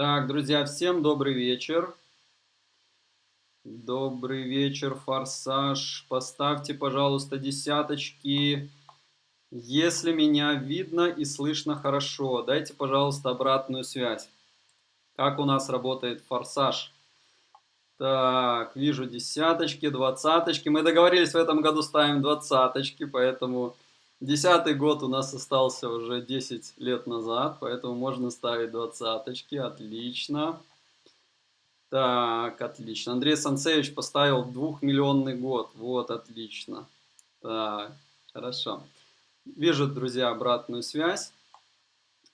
Так, друзья, всем добрый вечер. Добрый вечер, Форсаж. Поставьте, пожалуйста, десяточки. Если меня видно и слышно хорошо, дайте, пожалуйста, обратную связь. Как у нас работает Форсаж? Так, вижу десяточки, двадцаточки. Мы договорились в этом году ставим двадцаточки, поэтому десятый год у нас остался уже 10 лет назад, поэтому можно ставить двадцаточки. Отлично. Так, отлично. Андрей Санцевич поставил двухмиллионный год. Вот, отлично. Так, хорошо. Вижу, друзья, обратную связь.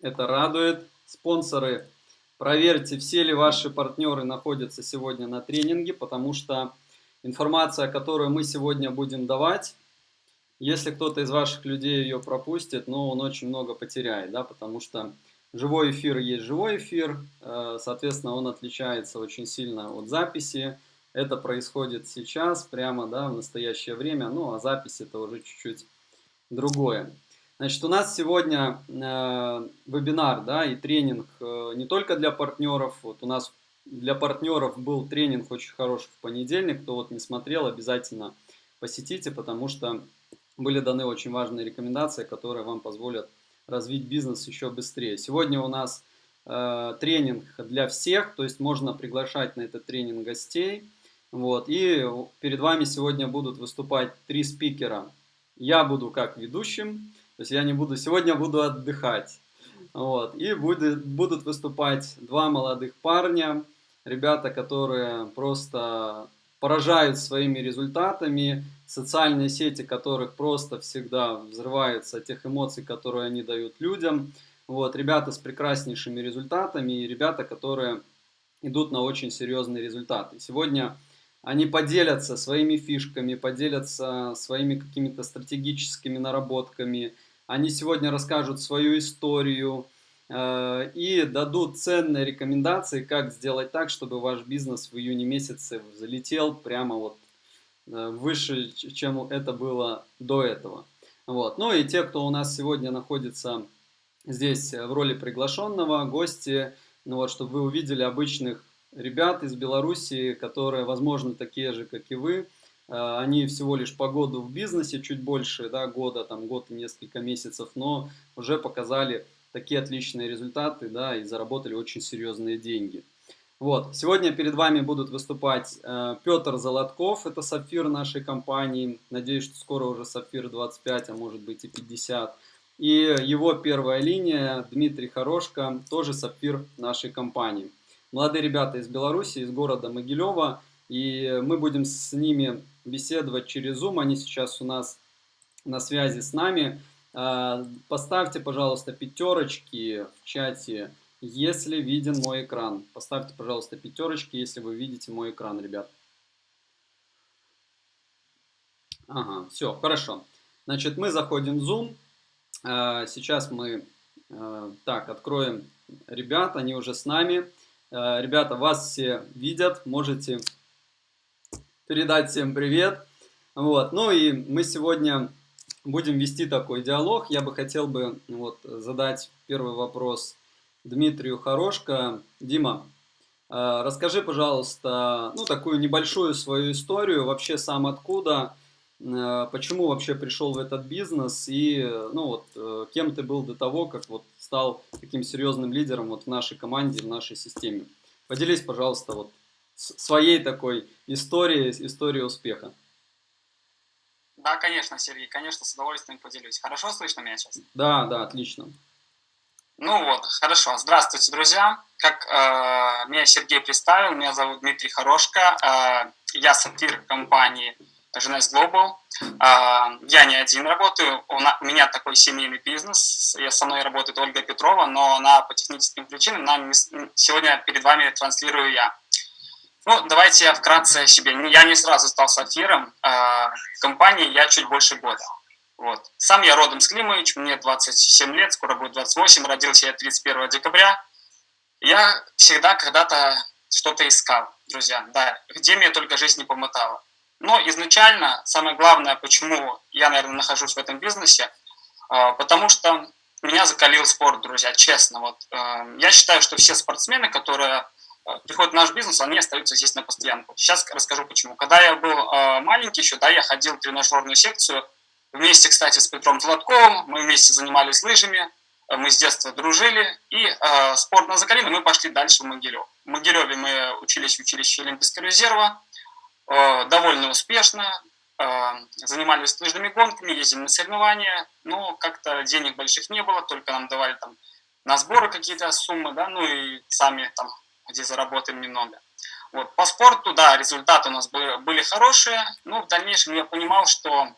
Это радует. Спонсоры, проверьте, все ли ваши партнеры находятся сегодня на тренинге, потому что информация, которую мы сегодня будем давать, если кто-то из ваших людей ее пропустит, ну, он очень много потеряет, да, потому что Живой эфир есть живой эфир, э, соответственно, он отличается очень сильно от записи. Это происходит сейчас, прямо да, в настоящее время, ну а запись это уже чуть-чуть другое. Значит, у нас сегодня э, вебинар да, и тренинг э, не только для партнеров. Вот у нас для партнеров был тренинг очень хороший в понедельник. Кто вот не смотрел, обязательно посетите, потому что были даны очень важные рекомендации, которые вам позволят развить бизнес еще быстрее. Сегодня у нас э, тренинг для всех, то есть можно приглашать на этот тренинг гостей. Вот, и перед вами сегодня будут выступать три спикера. Я буду как ведущим, то есть я не буду, сегодня буду отдыхать. Вот, и будет, будут выступать два молодых парня, ребята, которые просто поражают своими результатами, социальные сети которых просто всегда взрываются тех эмоций, которые они дают людям. Вот, ребята с прекраснейшими результатами и ребята, которые идут на очень серьезные результаты. Сегодня они поделятся своими фишками, поделятся своими какими-то стратегическими наработками. Они сегодня расскажут свою историю, Э, и дадут ценные рекомендации, как сделать так, чтобы ваш бизнес в июне месяце залетел прямо вот выше, чем это было до этого. Вот. Ну и те, кто у нас сегодня находится здесь в роли приглашенного, гости, ну вот, чтобы вы увидели обычных ребят из Беларуси, которые, возможно, такие же, как и вы, э, они всего лишь по году в бизнесе, чуть больше да, года, там год и несколько месяцев, но уже показали такие отличные результаты, да, и заработали очень серьезные деньги. Вот, сегодня перед вами будут выступать э, Петр Золотков, это сапфир нашей компании, надеюсь, что скоро уже сапфир 25, а может быть и 50. И его первая линия, Дмитрий Хорошко, тоже сапфир нашей компании. Молодые ребята из Беларуси, из города Могилева, и мы будем с ними беседовать через Zoom, они сейчас у нас на связи с нами. А, поставьте, пожалуйста, пятерочки в чате, если виден мой экран. Поставьте, пожалуйста, пятерочки, если вы видите мой экран, ребят. Ага, все, хорошо. Значит, мы заходим в Zoom. А, сейчас мы, а, так, откроем ребят, они уже с нами. Ребята, вас все видят, можете передать всем привет. Вот, ну и мы сегодня будем вести такой диалог. Я бы хотел бы вот, задать первый вопрос Дмитрию Хорошко. Дима, э, расскажи, пожалуйста, ну, такую небольшую свою историю, вообще сам откуда, э, почему вообще пришел в этот бизнес и, ну, вот, э, кем ты был до того, как вот стал таким серьезным лидером вот в нашей команде, в нашей системе. Поделись, пожалуйста, вот своей такой историей, историей успеха. Да, конечно, Сергей, конечно, с удовольствием поделюсь. Хорошо слышно меня сейчас? Да, да, отлично. Ну вот, хорошо. Здравствуйте, друзья. Как э, меня Сергей представил, меня зовут Дмитрий Хорошко. Э, я сапфир компании Женес Global. Э, я не один работаю, у, на, у меня такой семейный бизнес. Я со мной работает Ольга Петрова, но она по техническим причинам нам сегодня перед вами транслирую я. Ну, давайте я вкратце о себе. Я не сразу стал сапфиром. А в компании я чуть больше года. Вот. Сам я родом с Климович, мне 27 лет, скоро будет 28, родился я 31 декабря. Я всегда когда-то что-то искал, друзья, да, где мне только жизнь не помотала. Но изначально, самое главное, почему я, наверное, нахожусь в этом бизнесе, а, потому что меня закалил спорт, друзья, честно. Вот, э, я считаю, что все спортсмены, которые э, приходят в наш бизнес, они остаются здесь на постоянку. Сейчас расскажу почему. Когда я был маленький еще, да, я ходил в тренажерную секцию, вместе, кстати, с Петром Златковым, мы вместе занимались лыжами, э, мы с детства дружили, и э, спорт нас закалили, мы пошли дальше в Могилев. В Могилеве мы учились в училище Олимпийского резерва, э, довольно успешно, э, занимались лыжными гонками, ездили на соревнования, но как-то денег больших не было, только нам давали там на сборы какие-то суммы, да, ну и сами там, где заработаем немного. Вот, по спорту, да, результаты у нас были хорошие, но в дальнейшем я понимал, что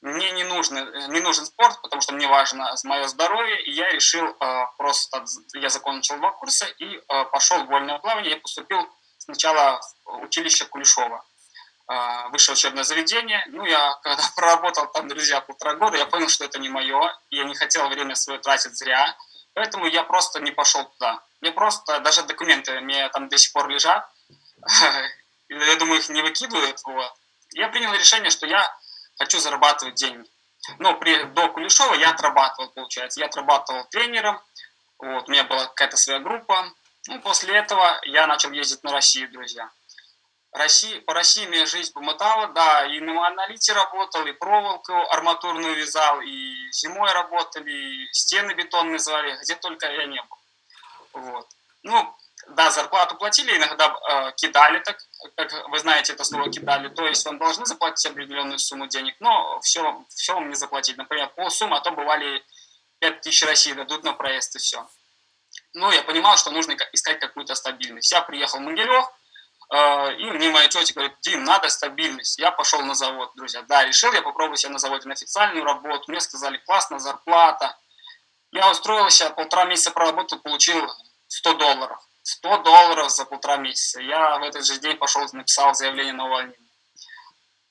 мне не, нужно, не нужен спорт, потому что мне важно мое здоровье, и я решил э, просто, я закончил два курса и э, пошел в вольное плавание, я поступил сначала в училище Кулешова, э, высшее учебное заведение, ну, я когда проработал там, друзья, полтора года, я понял, что это не мое, я не хотел время свое тратить зря, поэтому я просто не пошел туда, мне просто, даже документы мне там до сих пор лежат, я думаю, их не выкидывают, вот, я принял решение, что я хочу зарабатывать деньги. Но при, до Кулешова я отрабатывал, получается. Я отрабатывал тренером, вот, у меня была какая-то своя группа. Ну, после этого я начал ездить на Россию, друзья. России, по России меня жизнь помотала, да, и на аналите работал, и проволоку арматурную вязал, и зимой работали, и стены бетонные звали, где только я не был. Вот. Ну, да, зарплату платили, иногда э, кидали, так как вы знаете это слово кидали, то есть вам должны заплатить определенную сумму денег, но все, все вам не заплатить. Например, полсуммы, а то бывали 5000 России дадут на проезд и все. Ну, я понимал, что нужно искать какую-то стабильность. Я приехал в Могилев, э, и мне моя тетя говорит, Дим, надо стабильность. Я пошел на завод, друзья. Да, решил я попробовать себя на заводе на официальную работу. Мне сказали, классно, зарплата. Я устроился, полтора месяца проработал, получил 100 долларов. 100 долларов за полтора месяца. Я в этот же день пошел написал заявление на увольнение.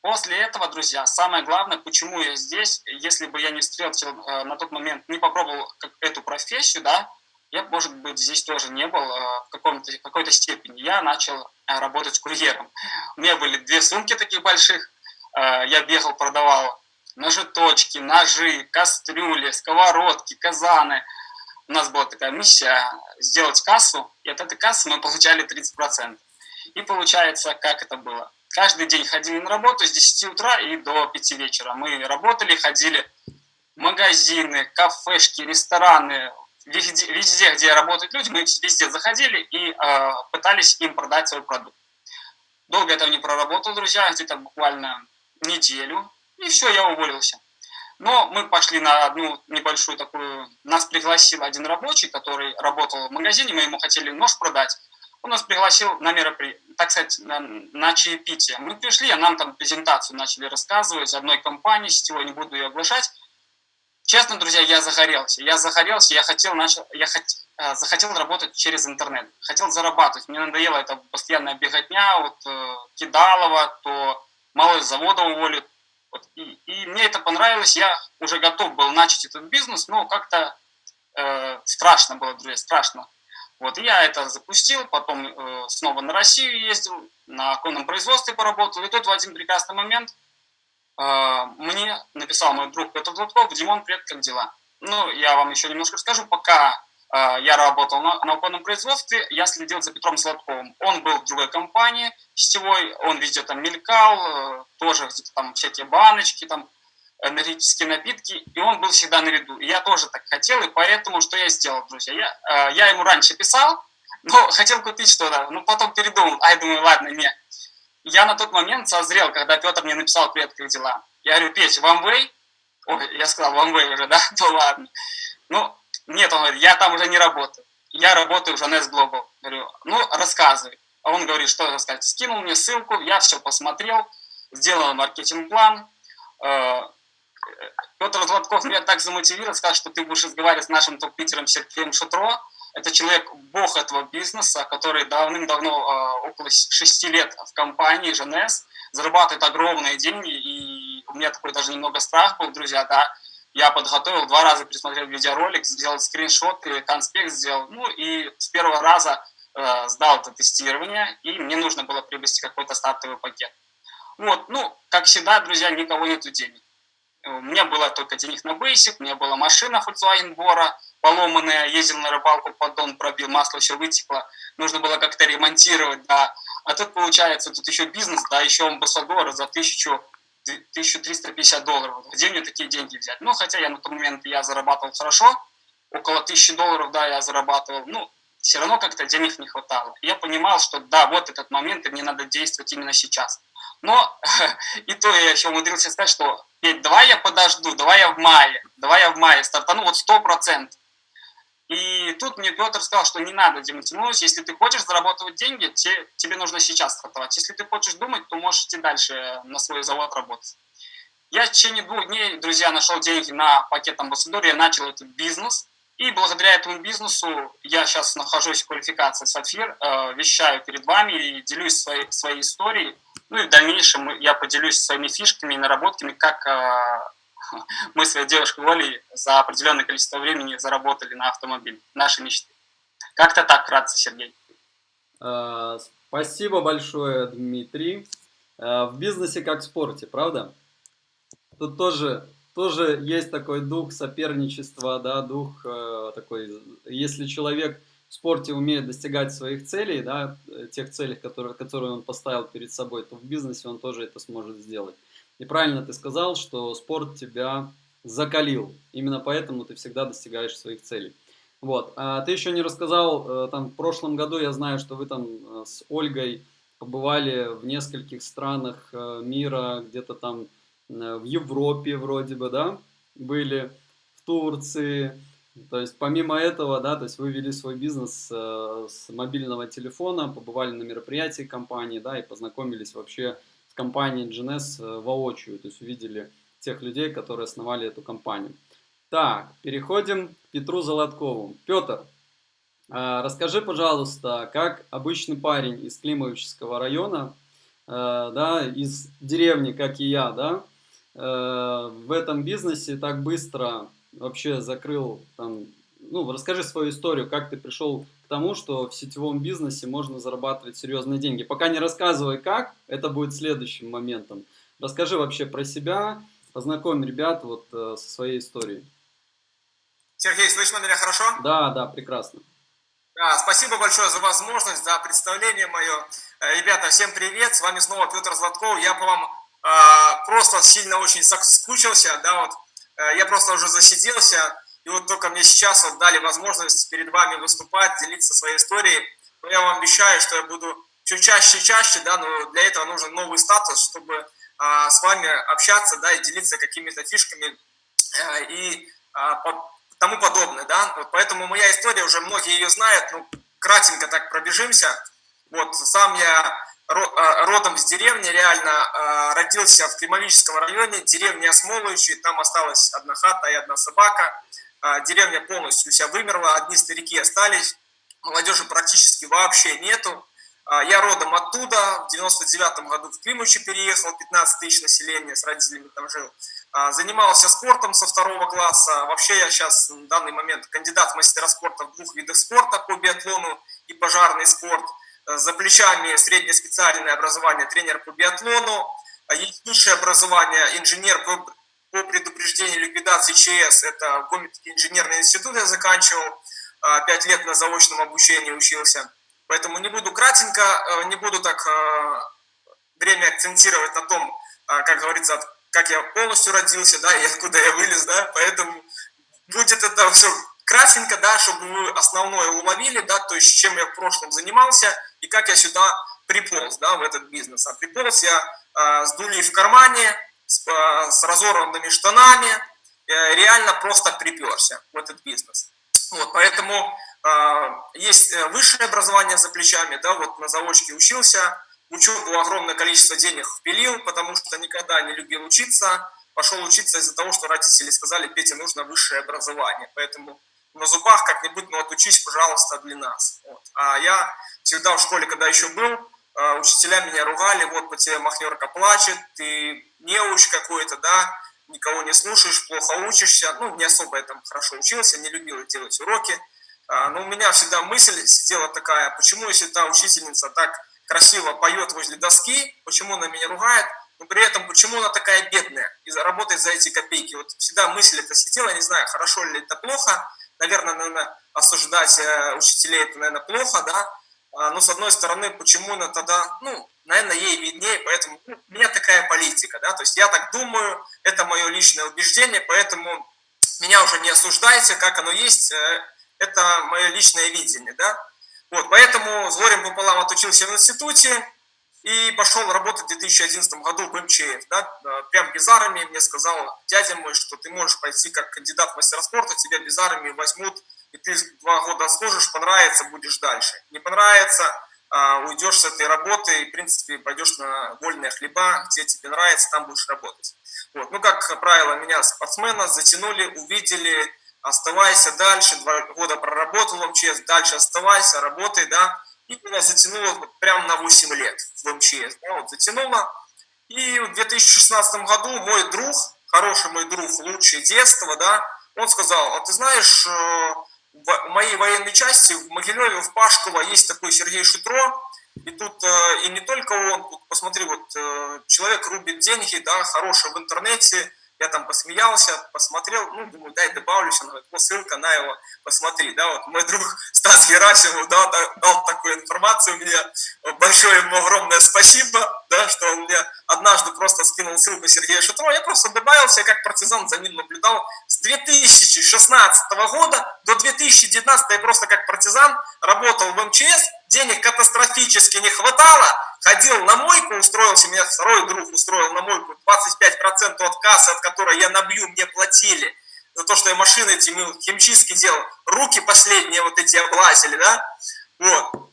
После этого, друзья, самое главное, почему я здесь, если бы я не встретил э, на тот момент, не попробовал эту профессию, да, я, может быть, здесь тоже не был э, в каком-то, какой-то степени. Я начал э, работать курьером. У меня были две сумки таких больших. Я бегал, продавал ножеточки, ножи, кастрюли, сковородки, казаны – у нас была такая миссия сделать кассу, и от этой кассы мы получали 30%. И получается, как это было? Каждый день ходили на работу с 10 утра и до 5 вечера. Мы работали, ходили в магазины, кафешки, рестораны, везде, везде где работают люди, мы везде заходили и э, пытались им продать свой продукт. Долго этого не проработал, друзья, где-то буквально неделю, и все, я уволился. Но мы пошли на одну небольшую такую... Нас пригласил один рабочий, который работал в магазине, мы ему хотели нож продать. Он нас пригласил на мероприятие, так сказать, на, на чаепитие. Мы пришли, а нам там презентацию начали рассказывать одной компании, сетевой, не буду ее оглашать. Честно, друзья, я загорелся. Я загорелся, я хотел, начал, я хот, э, захотел работать через интернет. Хотел зарабатывать. Мне надоело это постоянная беготня, вот э, Кидалова, то мало завода уволят, вот, и, и мне это понравилось, я уже готов был начать этот бизнес, но как-то э, страшно было, друзья, страшно. Вот, я это запустил, потом э, снова на Россию ездил, на конном производстве поработал, и тут в один прекрасный момент э, мне написал мой друг Петр Златков, Димон, привет, как дела? Ну, я вам еще немножко расскажу, пока я работал на, на конном производстве, я следил за Петром Златковым. Он был в другой компании сетевой, он везде там мелькал, э, тоже там всякие баночки, там энергетические напитки, и он был всегда на виду. я тоже так хотел, и поэтому что я сделал, друзья? Я, э, я ему раньше писал, но хотел купить что-то, но потом передумал, ай, думаю, ладно, не. Я на тот момент созрел, когда Петр мне написал «Привет, как дела?» Я говорю, Петь, OneWay? Ой, я сказал OneWay уже, да? Ну ладно. Ну, нет, он говорит, я там уже не работаю. Я работаю в Nest Global. Говорю, ну, рассказывай. А он говорит, что рассказать. Скинул мне ссылку, я все посмотрел, сделал маркетинг-план. Э, Петр Златков меня так замотивировал, сказал, что ты будешь разговаривать с нашим топ-питером Сергеем Шутро. Это человек, бог этого бизнеса, который давным-давно, э, около 6 лет в компании ЖНС, зарабатывает огромные деньги, и у меня такой даже немного страх был, друзья, да, я подготовил, два раза пересмотрел видеоролик, сделал скриншот, конспект сделал, ну и с первого раза э, сдал это тестирование, и мне нужно было приобрести какой-то стартовый пакет. Вот, ну, как всегда, друзья, никого нету денег. у меня было только денег на бейсик, у меня была машина Volkswagen Bora, поломанная, ездил на рыбалку, поддон пробил, масло все вытекло, нужно было как-то ремонтировать, да. А тут получается, тут еще бизнес, да, еще амбассадор за тысячу 1350 долларов. Где мне такие деньги взять? Ну, хотя я на тот момент я зарабатывал хорошо, около 1000 долларов, да, я зарабатывал. Ну, все равно как-то денег не хватало. Я понимал, что да, вот этот момент, и мне надо действовать именно сейчас. Но и то я еще умудрился сказать, что давай я подожду, давай я в мае, давай я в мае стартану, вот сто процентов. И тут мне Петр сказал, что не надо демотивировать, если ты хочешь зарабатывать деньги, те, тебе нужно сейчас стартовать. Если ты хочешь думать, то можешь идти дальше на свой завод работать. Я в течение двух дней, друзья, нашел деньги на пакет амбассадор, я начал этот бизнес. И благодаря этому бизнесу я сейчас нахожусь в квалификации Сапфир, э, вещаю перед вами и делюсь своей, своей историей. Ну и в дальнейшем я поделюсь своими фишками и наработками, как э, мы с девушкой Олей за определенное количество времени заработали на автомобиль, наши мечты. Как-то так, вкратце, Сергей. А, спасибо большое, Дмитрий. А, в бизнесе как в спорте, правда? Тут тоже, тоже есть такой дух соперничества, да, дух э, такой, если человек в спорте умеет достигать своих целей, да, тех целей, которые, которые он поставил перед собой, то в бизнесе он тоже это сможет сделать. И правильно ты сказал, что спорт тебя закалил. Именно поэтому ты всегда достигаешь своих целей. Вот. А ты еще не рассказал, э, там в прошлом году я знаю, что вы там э, с Ольгой побывали в нескольких странах э, мира, где-то там в Европе вроде бы, да, были, в Турции. То есть помимо этого, да, то есть вы вели свой бизнес с мобильного телефона, побывали на мероприятии компании, да, и познакомились вообще компании GNS э, воочию, то есть увидели тех людей, которые основали эту компанию. Так, переходим к Петру Золоткову. Петр, э, расскажи, пожалуйста, как обычный парень из Климовического района, э, да, из деревни, как и я, да, в этом бизнесе так быстро вообще закрыл там ну, расскажи свою историю, как ты пришел тому, что в сетевом бизнесе можно зарабатывать серьезные деньги. Пока не рассказывай как, это будет следующим моментом. Расскажи вообще про себя, познакомь ребят вот э, со своей историей. Сергей, слышно меня хорошо? Да, да, прекрасно. Да, спасибо большое за возможность, за представление мое. Э, ребята, всем привет, с вами снова Петр Златков. Я по вам э, просто сильно очень соскучился, да, вот, э, я просто уже засиделся, и вот только мне сейчас вот дали возможность перед вами выступать, делиться своей историей. Но я вам обещаю, что я буду чуть чаще и чаще, да, но для этого нужен новый статус, чтобы а, с вами общаться, да, и делиться какими-то фишками а, и а, по, тому подобное, да. Вот поэтому моя история, уже многие ее знают, ну, кратенько так пробежимся. Вот, сам я а, родом из деревни, реально а, родился в Климовическом районе, деревня Осмоловичи, там осталась одна хата и одна собака. А, деревня полностью вся вымерла, одни старики остались, молодежи практически вообще нету. А, я родом оттуда, в 99 году в Климучи переехал, 15 тысяч населения, с родителями там жил. А, занимался спортом со второго класса. Вообще я сейчас в данный момент кандидат в мастера спорта в двух видах спорта по биатлону и пожарный спорт. За плечами среднее специальное образование тренер по биатлону. Высшее образование инженер по по предупреждению ликвидации ЧС, это Гомельский инженерный институт я заканчивал, а, пять лет на заочном обучении учился. Поэтому не буду кратенько, э, не буду так э, время акцентировать на том, а, как говорится, как я полностью родился, да, и откуда я вылез, да, поэтому будет это все кратенько, да, чтобы вы основное уловили, да, то есть чем я в прошлом занимался и как я сюда приполз, да, в этот бизнес. А приполз я э, с дулей в кармане, с, э, с разорванными штанами, э, реально просто приперся в этот бизнес. Вот, поэтому э, есть высшее образование за плечами, да, вот на заочке учился, учебу огромное количество денег впилил, потому что никогда не любил учиться, пошел учиться из-за того, что родители сказали, Петя, нужно высшее образование, поэтому на зубах как-нибудь, ну, отучись, пожалуйста, для нас. Вот. А я всегда в школе, когда еще был, учителя меня ругали, вот по тебе махнерка плачет, ты неуч какой-то, да, никого не слушаешь, плохо учишься. Ну, не особо я там хорошо учился, не любил делать уроки. А, но у меня всегда мысль сидела такая, почему если та учительница так красиво поет возле доски, почему она меня ругает, но при этом почему она такая бедная и работает за эти копейки. Вот всегда мысль это сидела, не знаю, хорошо ли это плохо, наверное, наверное, осуждать э, учителей это, наверное, плохо, да, а, но с одной стороны, почему она тогда, ну, наверное, ей виднее, поэтому у меня такая политика, да, то есть я так думаю, это мое личное убеждение, поэтому меня уже не осуждайте, как оно есть, э, это мое личное видение, да. Вот, поэтому горем пополам отучился в институте и пошел работать в 2011 году в МЧС, да, прям без армии мне сказал дядя мой, что ты можешь пойти как кандидат в мастера спорта, тебя без армии возьмут, и ты два года служишь, понравится, будешь дальше. Не понравится, уйдешь с этой работы и, в принципе, пойдешь на вольные хлеба, где тебе нравится, там будешь работать. Вот. Ну, как правило, меня спортсмена затянули, увидели, оставайся дальше, два года проработал в МЧС, дальше оставайся, работай, да, и меня затянуло прямо на 8 лет в МЧС, да, вот затянуло. И в 2016 году мой друг, хороший мой друг, лучшее детство, да, он сказал, а ты знаешь, э, в моей военной части в Могилеве, в Пашково есть такой Сергей Шутро, и тут э, и не только он, тут посмотри, вот э, человек рубит деньги, да, хороший в интернете, я там посмеялся, посмотрел, ну, думаю, дай добавлюсь, она говорит, вот ссылка на его, посмотри, да, вот мой друг Стас Герасимов дал, дал такую информацию мне, большое ему огромное спасибо, да, что он мне однажды просто скинул ссылку Сергея Шутрова, я просто добавился, как партизан за ним наблюдал, с 2016 года до 2019 я просто как партизан работал в МЧС, денег катастрофически не хватало, ходил на мойку, устроился, меня второй друг устроил на мойку, 25% от кассы, от которой я набью, мне платили за то, что я машины эти химчистки делал, руки последние вот эти облазили, да, вот.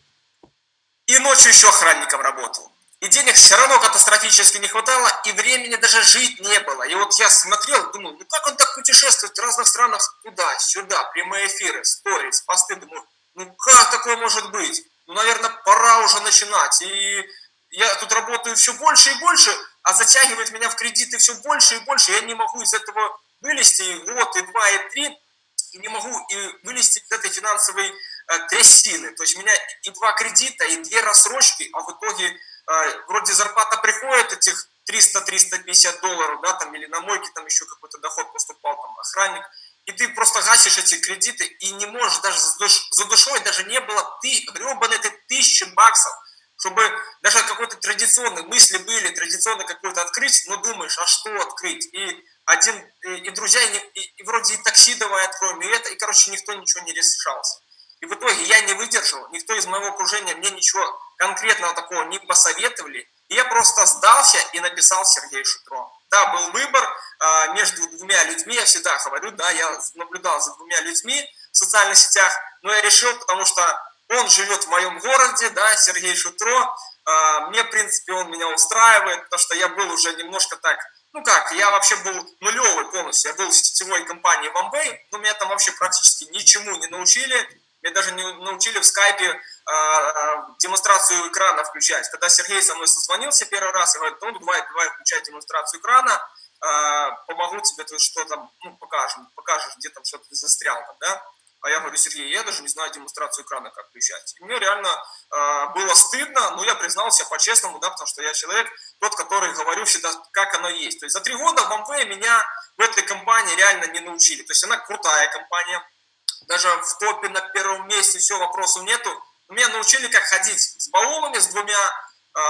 И ночью еще охранником работал. И денег все равно катастрофически не хватало, и времени даже жить не было. И вот я смотрел, думал, ну как он так путешествует в разных странах туда, сюда, прямые эфиры, сторис, посты, думаю, ну как такое может быть? ну, наверное, пора уже начинать. И я тут работаю все больше и больше, а затягивает меня в кредиты все больше и больше. Я не могу из этого вылезти и год, и два, и три, и не могу и вылезти из этой финансовой э, трясины. То есть у меня и два кредита, и две рассрочки, а в итоге вроде зарплата приходит этих 300-350 долларов, да, там, или на мойке там еще какой-то доход поступал, там, охранник – и ты просто гасишь эти кредиты и не можешь даже за душой, даже не было ты, гребаные ты тысячи баксов, чтобы даже какой-то традиционный, мысли были, традиционно какой-то открыть, но думаешь, а что открыть? И один, и, и друзья, и, и, и вроде и такси давай откроем, и это, и, короче, никто ничего не решался. И в итоге я не выдержал, никто из моего окружения мне ничего конкретного такого не посоветовали, я просто сдался и написал Сергею Шутро. Да, был выбор а, между двумя людьми, я всегда говорю, да, я наблюдал за двумя людьми в социальных сетях, но я решил, потому что он живет в моем городе, да, Сергей Шутро, а, мне, в принципе, он меня устраивает, потому что я был уже немножко так, ну как, я вообще был нулевый полностью, я был в сетевой компании OneBay, но меня там вообще практически ничему не научили, меня даже не научили в скайпе демонстрацию экрана включать. Когда Сергей со мной созвонился первый раз, я говорю, ну давай, давай включай демонстрацию экрана, э, помогу тебе, ты что там, ну покажем, покажешь, где там что-то застрял там, да? А я говорю, Сергей, я даже не знаю демонстрацию экрана, как включать. И мне реально э, было стыдно, но я признался по-честному, да, потому что я человек, тот, который говорю всегда, как оно есть. То есть за три года в Amway меня в этой компании реально не научили. То есть она крутая компания, даже в топе на первом месте, все, вопросов нету. Меня научили, как ходить с баулами, с двумя, э,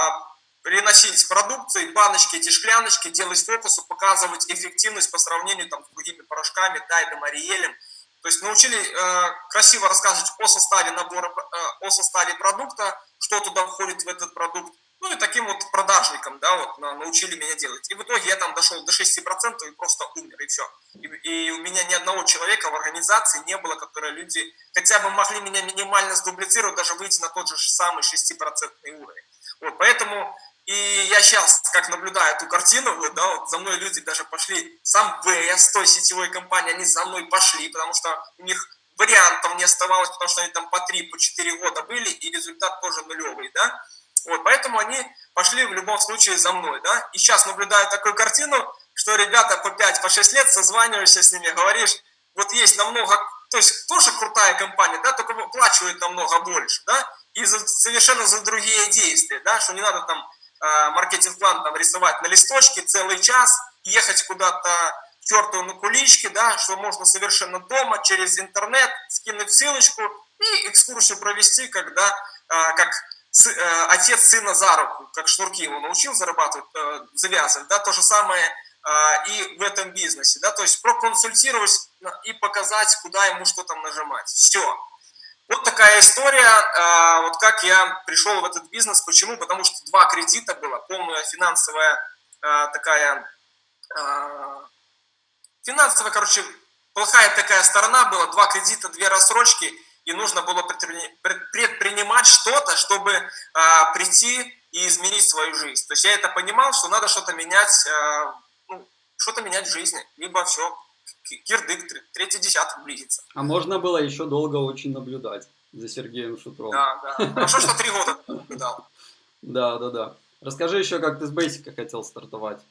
приносить продукцию, баночки, эти шкляночки, делать фокусы, показывать эффективность по сравнению там, с другими порошками, тайдом, ариелем. То есть научили э, красиво рассказывать о составе набора, э, о составе продукта, что туда входит в этот продукт, ну и таким вот продажником, да, вот научили меня делать. И в итоге я там дошел до 6% и просто умер, и все. И, и у меня ни одного человека в организации не было, которые люди хотя бы могли меня минимально сдублицировать, даже выйти на тот же самый 6% уровень. Вот, поэтому и я сейчас, как наблюдаю эту картину, вот, да, вот за мной люди даже пошли, сам ВС той сетевой компании, они за мной пошли, потому что у них вариантов не оставалось, потому что они там по 3, по 4 года были, и результат тоже нулевый, да. Вот, поэтому они пошли в любом случае за мной, да. И сейчас наблюдаю такую картину, что ребята по 5, по 6 лет созваниваешься с ними, говоришь, вот есть намного, то есть тоже крутая компания, да, только выплачивает намного больше, да, и за, совершенно за другие действия, да, что не надо там э, маркетинг-план там рисовать на листочке целый час, ехать куда-то черту на куличке, да, что можно совершенно дома, через интернет, скинуть ссылочку и экскурсию провести, когда, э, как э, отец сына за руку, как шнурки его научил зарабатывать, э, завязывать, да, то же самое э, и в этом бизнесе, да, то есть проконсультировать и показать, куда ему что там нажимать. Все. Вот такая история, вот как я пришел в этот бизнес, почему? Потому что два кредита было, полная финансовая такая, финансовая, короче, плохая такая сторона была, два кредита, две рассрочки – и нужно было предпринимать что-то, чтобы а, прийти и изменить свою жизнь. То есть я это понимал, что надо что-то менять, а, ну, что-то менять в жизни, либо все, кирдык, третий десяток близится. А можно было еще долго очень наблюдать за Сергеем Шутровым. Да, да. Хорошо, что три года наблюдал. Да, да, да. Расскажи еще, как ты с Бейсика хотел стартовать.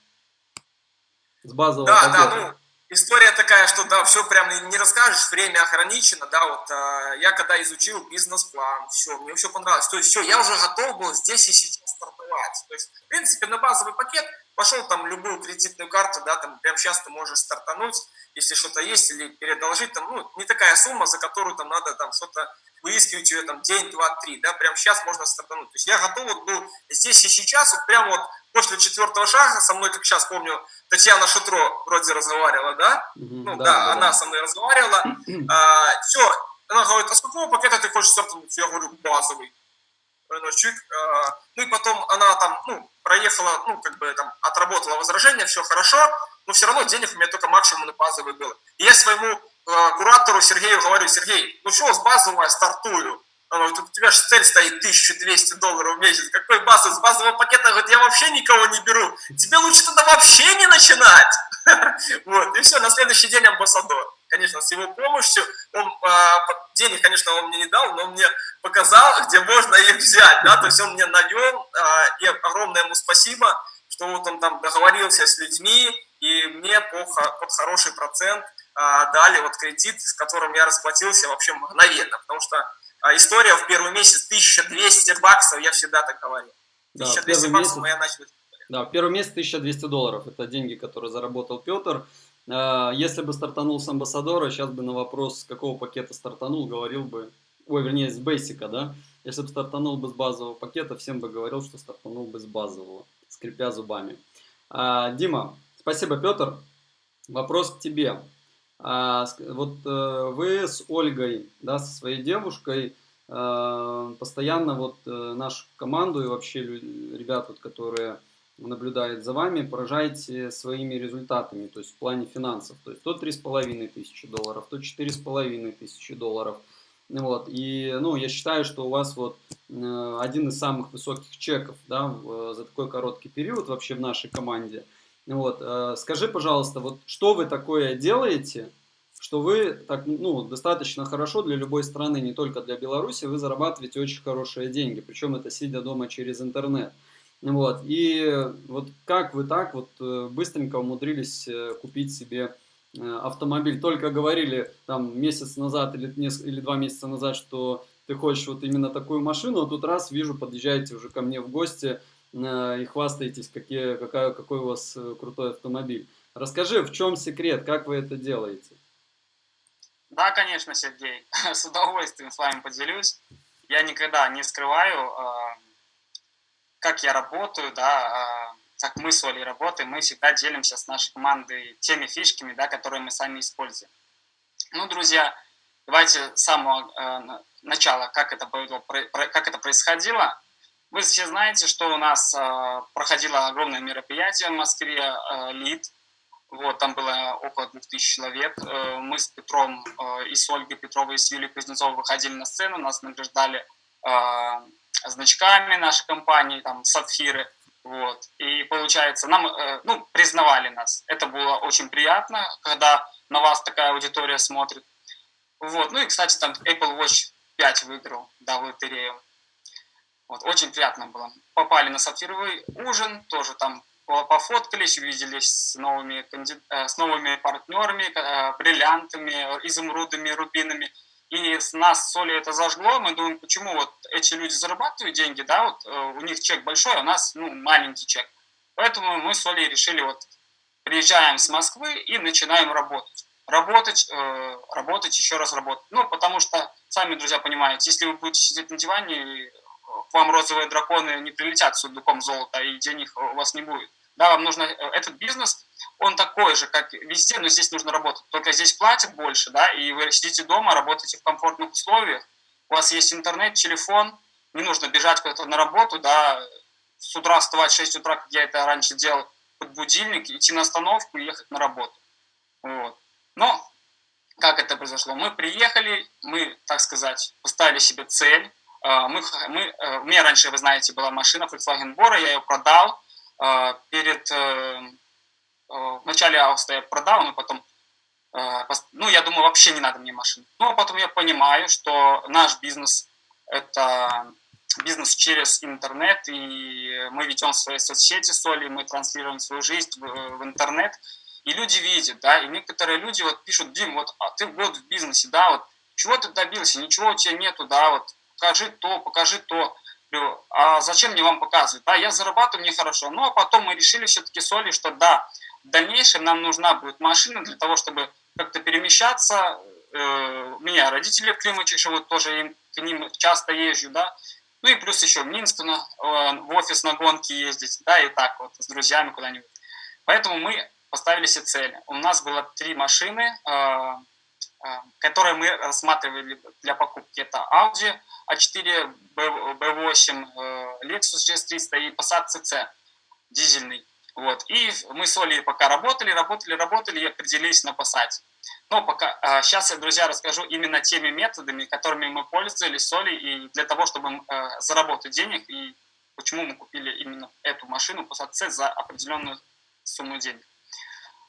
С базового Да, пакета. да, ну, История такая, что да, все прям не расскажешь, время ограничено, да, вот э, я когда изучил бизнес-план, все, мне все понравилось, то есть все, я уже готов был здесь и сейчас стартовать, то есть, в принципе, на базовый пакет пошел там любую кредитную карту, да, там прям сейчас ты можешь стартануть, если что-то есть, или передолжить, там, ну, не такая сумма, за которую там надо там что-то выискивать ее там день, два, три, да, прям сейчас можно стартануть. То есть я готов вот был здесь и сейчас, вот прямо вот после четвертого шага со мной, как сейчас помню, Татьяна Шутро вроде разговаривала, да? ну да, да, она да. со мной разговаривала. а, все, она говорит, а с какого пакета ты хочешь стартануть? Я говорю, базовый. Чик. А, ну и потом она там, ну, проехала, ну, как бы там отработала возражение, все хорошо, но все равно денег у меня только максимум на базовый был. И я своему Э, куратору Сергею говорю, Сергей, ну что, с базового стартую? У тебя же цель стоит 1200 долларов в месяц. Какой базовый? С базового пакета, говорит, я вообще никого не беру. Тебе лучше тогда вообще не начинать. Вот, и все, на следующий день амбассадор. Конечно, с его помощью, он, а, денег, конечно, он мне не дал, но он мне показал, где можно их взять, да, то есть он мне навел, а, и огромное ему спасибо, что вот он там договорился с людьми, и мне по, под хороший процент а, дали вот кредит, с которым я расплатился вообще мгновенно, потому что а, история в первый месяц 1200 баксов, я всегда так говорил. 1200 да, баксов месяц, я начал. Да, в первый месяц 1200 долларов, это деньги, которые заработал Петр. А, если бы стартанул с амбассадора, сейчас бы на вопрос, с какого пакета стартанул, говорил бы, ой, вернее, с бейсика, да? Если бы стартанул бы с базового пакета, всем бы говорил, что стартанул бы с базового, скрипя зубами. Дима, спасибо, Петр. Вопрос к тебе. А, вот э, вы с Ольгой, да, со своей девушкой, э, постоянно вот э, нашу команду и вообще ребят, вот, которые наблюдают за вами, поражаете своими результатами, то есть в плане финансов. То есть то 3,5 тысячи долларов, то 4,5 тысячи долларов. Вот. И ну, я считаю, что у вас вот один из самых высоких чеков да, за такой короткий период вообще в нашей команде – вот, э, скажи, пожалуйста, вот что вы такое делаете, что вы так, ну, достаточно хорошо для любой страны, не только для Беларуси, вы зарабатываете очень хорошие деньги, причем это сидя дома через интернет. Вот, и вот как вы так вот э, быстренько умудрились э, купить себе автомобиль? Только говорили там месяц назад или, или два месяца назад, что ты хочешь вот именно такую машину, а тут раз вижу, подъезжаете уже ко мне в гости, и хвастаетесь, какие, какая, какой у вас э, крутой автомобиль. Расскажи, в чем секрет, как вы это делаете? Да, конечно, Сергей, с удовольствием с вами поделюсь. Я никогда не скрываю, а, как я работаю, да, как мы с Олей работаем, мы всегда делимся с нашей командой теми фишками, да, которые мы сами используем. Ну, друзья, давайте с самого э, начала, как это, как это происходило. Вы все знаете, что у нас э, проходило огромное мероприятие в Москве, э, ЛИД. Вот, там было около 2000 человек. Э, мы с Петром э, и с Ольгой Петровой и с Юлией Кузнецовой выходили на сцену, нас награждали э, значками нашей компании, там, сапфиры. Вот. И получается, нам, э, ну, признавали нас. Это было очень приятно, когда на вас такая аудитория смотрит. Вот. Ну и, кстати, там Apple Watch 5 выиграл, да, в лотерею. Вот, очень приятно было. Попали на сапфировый ужин, тоже там пофоткались, увиделись с новыми, э, с новыми партнерами, э, бриллиантами, изумрудами, рубинами. И с нас с Олей это зажгло, мы думаем, почему вот эти люди зарабатывают деньги, да, вот у них чек большой, а у нас, ну, маленький чек. Поэтому мы с Олей решили вот приезжаем с Москвы и начинаем работать. Работать, э, работать, еще раз работать. Ну, потому что, сами, друзья, понимаете, если вы будете сидеть на диване, вам розовые драконы не прилетят с сундуком золота, и денег у вас не будет. Да, вам нужно, э, этот бизнес, он такой же, как везде, но здесь нужно работать. Только здесь платят больше, да, и вы сидите дома, работаете в комфортных условиях, у вас есть интернет, телефон, не нужно бежать куда-то на работу, да, с утра вставать в 6 утра, как я это раньше делал, под будильник, идти на остановку и ехать на работу. Вот. Но как это произошло? Мы приехали, мы, так сказать, поставили себе цель. А, мы, мы, э, у меня раньше, вы знаете, была машина Volkswagen Bora, я ее продал. А, перед, э, э, в начале августа я продал, но потом, ну, я думаю, вообще не надо мне машин. Ну, а потом я понимаю, что наш бизнес – это бизнес через интернет, и мы ведем свои соцсети с Олей, мы транслируем свою жизнь в, в интернет, и люди видят, да, и некоторые люди вот пишут, Дим, вот а ты год в бизнесе, да, вот чего ты добился, ничего у тебя нету, да, вот покажи то, покажи то. А зачем мне вам показывать? Да, я зарабатываю, мне хорошо. Ну, а потом мы решили все-таки с Олей, что да, в дальнейшем нам нужна будет машина для того, чтобы как-то перемещаться. Э, у меня родители в Климаче живут, тоже к ним часто езжу, да. Ну и плюс еще в Минск на, э, в офис на гонки ездить, да, и так вот, с друзьями куда-нибудь. Поэтому мы поставили себе цель. У нас было три машины, э, которые мы рассматривали для покупки. Это Audi A4, B8, Lexus GS300 и Passat CC дизельный. Вот. И мы с Олей пока работали, работали, работали и определились на Passat. Но пока, сейчас я, друзья, расскажу именно теми методами, которыми мы пользовались с Олей и для того, чтобы заработать денег и почему мы купили именно эту машину Passat C за определенную сумму денег.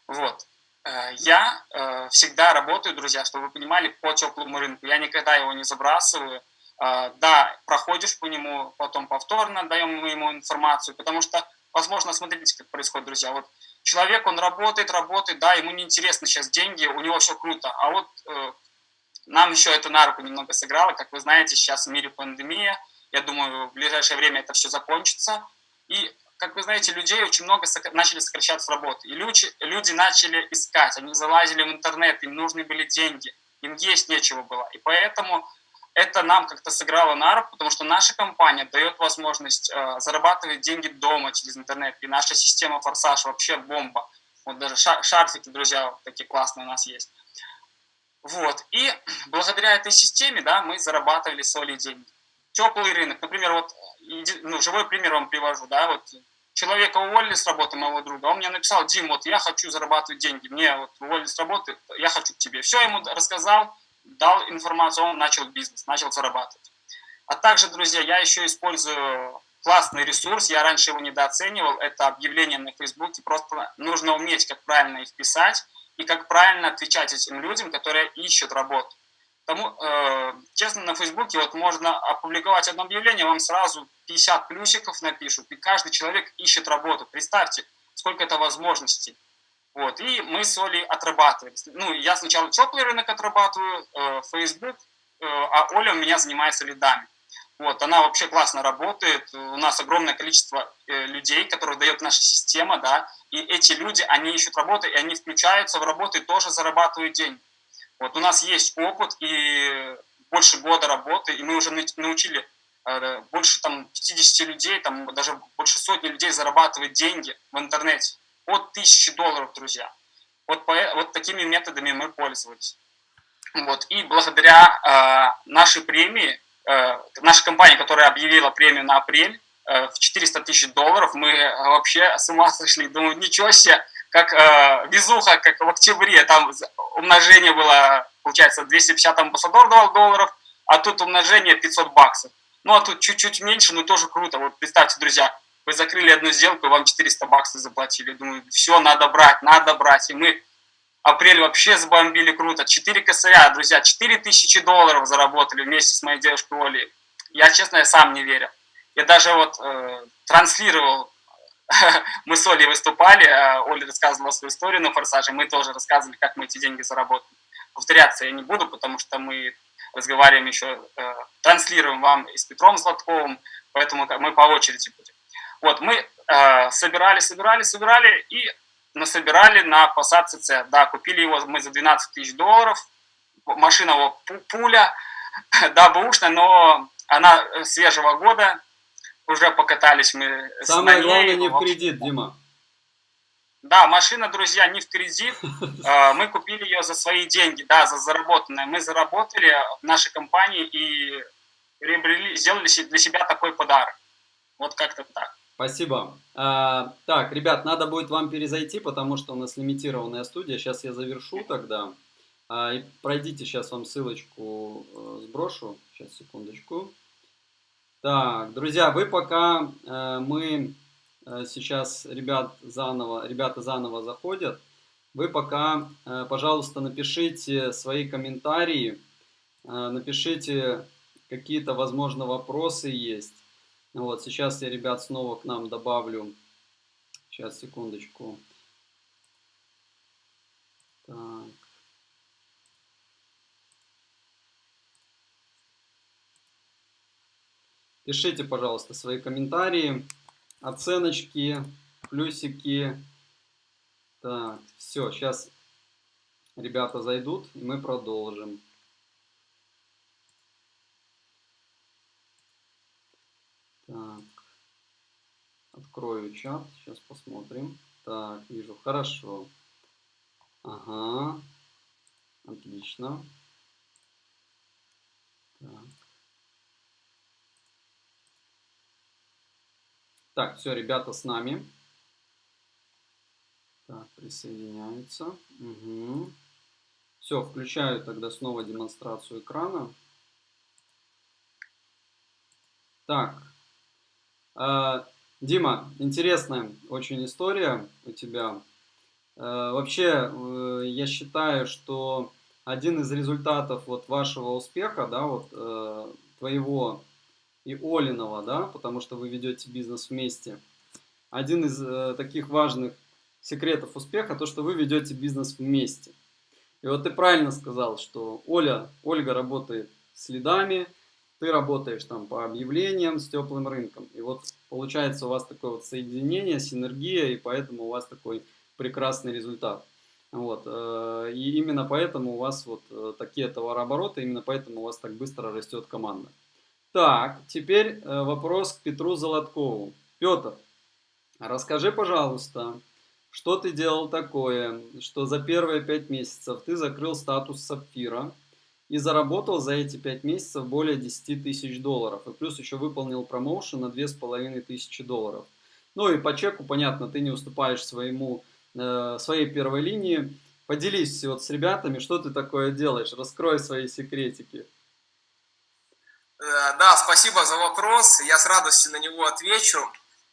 Вот. Э, я э, всегда работаю, друзья, чтобы вы понимали, по теплому рынку. Я никогда его не забрасываю. Э, да, проходишь по нему, потом повторно даем ему информацию, потому что, возможно, смотрите, как происходит, друзья. Вот человек, он работает, работает, да, ему неинтересно сейчас деньги, у него все круто. А вот нам еще это на руку немного сыграло. Как вы знаете, сейчас в мире пандемия. Я думаю, в ближайшее время это все закончится. И как вы знаете, людей очень много начали сокращать с работы. И люди, люди начали искать, они залазили в интернет, им нужны были деньги, им есть нечего было. И поэтому это нам как-то сыграло на руку, потому что наша компания дает возможность э, зарабатывать деньги дома через интернет. И наша система «Форсаж» вообще бомба. Вот даже шарфики, друзья, вот такие классные у нас есть. Вот. И благодаря этой системе да, мы зарабатывали свои деньги. Теплый рынок. Например, вот ну, живой пример вам привожу, да, вот человека уволили с работы моего друга, он мне написал, Дим, вот я хочу зарабатывать деньги, мне вот уволили с работы, я хочу к тебе. Все ему рассказал, дал информацию, он начал бизнес, начал зарабатывать. А также, друзья, я еще использую классный ресурс, я раньше его недооценивал, это объявления на Фейсбуке, просто нужно уметь, как правильно их писать и как правильно отвечать этим людям, которые ищут работу. Тому, э, честно, на Фейсбуке вот можно опубликовать одно объявление, вам сразу 50 плюсиков напишут, и каждый человек ищет работу. Представьте, сколько это возможностей. Вот, и мы с Олей отрабатываем. Ну, я сначала теплый рынок отрабатываю, э, Facebook, э, а Оля у меня занимается лидами. Вот, она вообще классно работает, у нас огромное количество э, людей, которых дает наша система, да, и эти люди, они ищут работу, и они включаются в работу и тоже зарабатывают деньги. Вот у нас есть опыт и больше года работы, и мы уже научили э, больше там 50 людей, там даже больше сотни людей зарабатывать деньги в интернете от тысячи долларов, друзья. Вот, по, вот такими методами мы пользовались. Вот. И благодаря э, нашей премии, э, наша компания, которая объявила премию на апрель э, в 400 тысяч долларов, мы вообще с ума сошли. Думаю, ничего себе, как э, везуха, как в октябре, там умножение было, получается, 250 амбассадор давал долларов, а тут умножение 500 баксов. Ну, а тут чуть-чуть меньше, но тоже круто. Вот представьте, друзья, вы закрыли одну сделку, вам 400 баксов заплатили. Думаю, все, надо брать, надо брать. И мы апрель вообще забомбили круто. 4 косаря, друзья, 4000 долларов заработали вместе с моей девушкой Олей. Я, честно, я сам не верю. Я даже вот э, транслировал мы с Олей выступали, а Оля рассказывала свою историю на «Форсаже», мы тоже рассказывали, как мы эти деньги заработали. Повторяться я не буду, потому что мы разговариваем еще, э, транслируем вам и с Петром Златковым, поэтому мы по очереди будем. Вот, мы э, собирали, собирали, собирали и насобирали на Passat CC. Да, купили его мы за 12 тысяч долларов, машина его пуля, да, бэушная, но она свежего года, уже покатались мы Самое главное не в кредит, Дима. Да, машина, друзья, не в кредит. А, мы купили ее за свои деньги, да, за заработанное. Мы заработали в нашей компании и приобрели, сделали для себя такой подарок. Вот как-то так. Спасибо. А, так, ребят, надо будет вам перезайти, потому что у нас лимитированная студия. Сейчас я завершу тогда. А, и пройдите, сейчас вам ссылочку э, сброшу. Сейчас, секундочку. Так, друзья, вы пока э, мы Э, сейчас ребят заново, ребята заново заходят, вы пока, э, пожалуйста, напишите свои комментарии, э, напишите какие-то, возможно, вопросы есть. Вот, сейчас я, ребят, снова к нам добавлю. Сейчас, секундочку. Так. Пишите, пожалуйста, свои комментарии оценочки, плюсики. Так, все, сейчас ребята зайдут, и мы продолжим. Так, открою чат, сейчас посмотрим. Так, вижу, хорошо. Ага, отлично. Так. Так, все, ребята с нами. Так, присоединяются. Угу. Все, включаю тогда снова демонстрацию экрана. Так. Э, Дима, интересная очень история у тебя. Э, вообще, э, я считаю, что один из результатов вот вашего успеха, да, вот э, твоего и Олинова, да, потому что вы ведете бизнес вместе. Один из э, таких важных секретов успеха, то, что вы ведете бизнес вместе. И вот ты правильно сказал, что Оля, Ольга работает с лидами, ты работаешь там по объявлениям с теплым рынком. И вот получается у вас такое вот соединение, синергия, и поэтому у вас такой прекрасный результат. Вот. Э, и именно поэтому у вас вот э, такие товарообороты, именно поэтому у вас так быстро растет команда. Так, теперь э, вопрос к Петру Золоткову. Петр, расскажи, пожалуйста, что ты делал такое, что за первые пять месяцев ты закрыл статус сапфира и заработал за эти пять месяцев более 10 тысяч долларов. И плюс еще выполнил промоушен на половиной тысячи долларов. Ну и по чеку, понятно, ты не уступаешь своему, э, своей первой линии. Поделись вот с ребятами, что ты такое делаешь, раскрой свои секретики. Э, да, спасибо за вопрос. Я с радостью на него отвечу.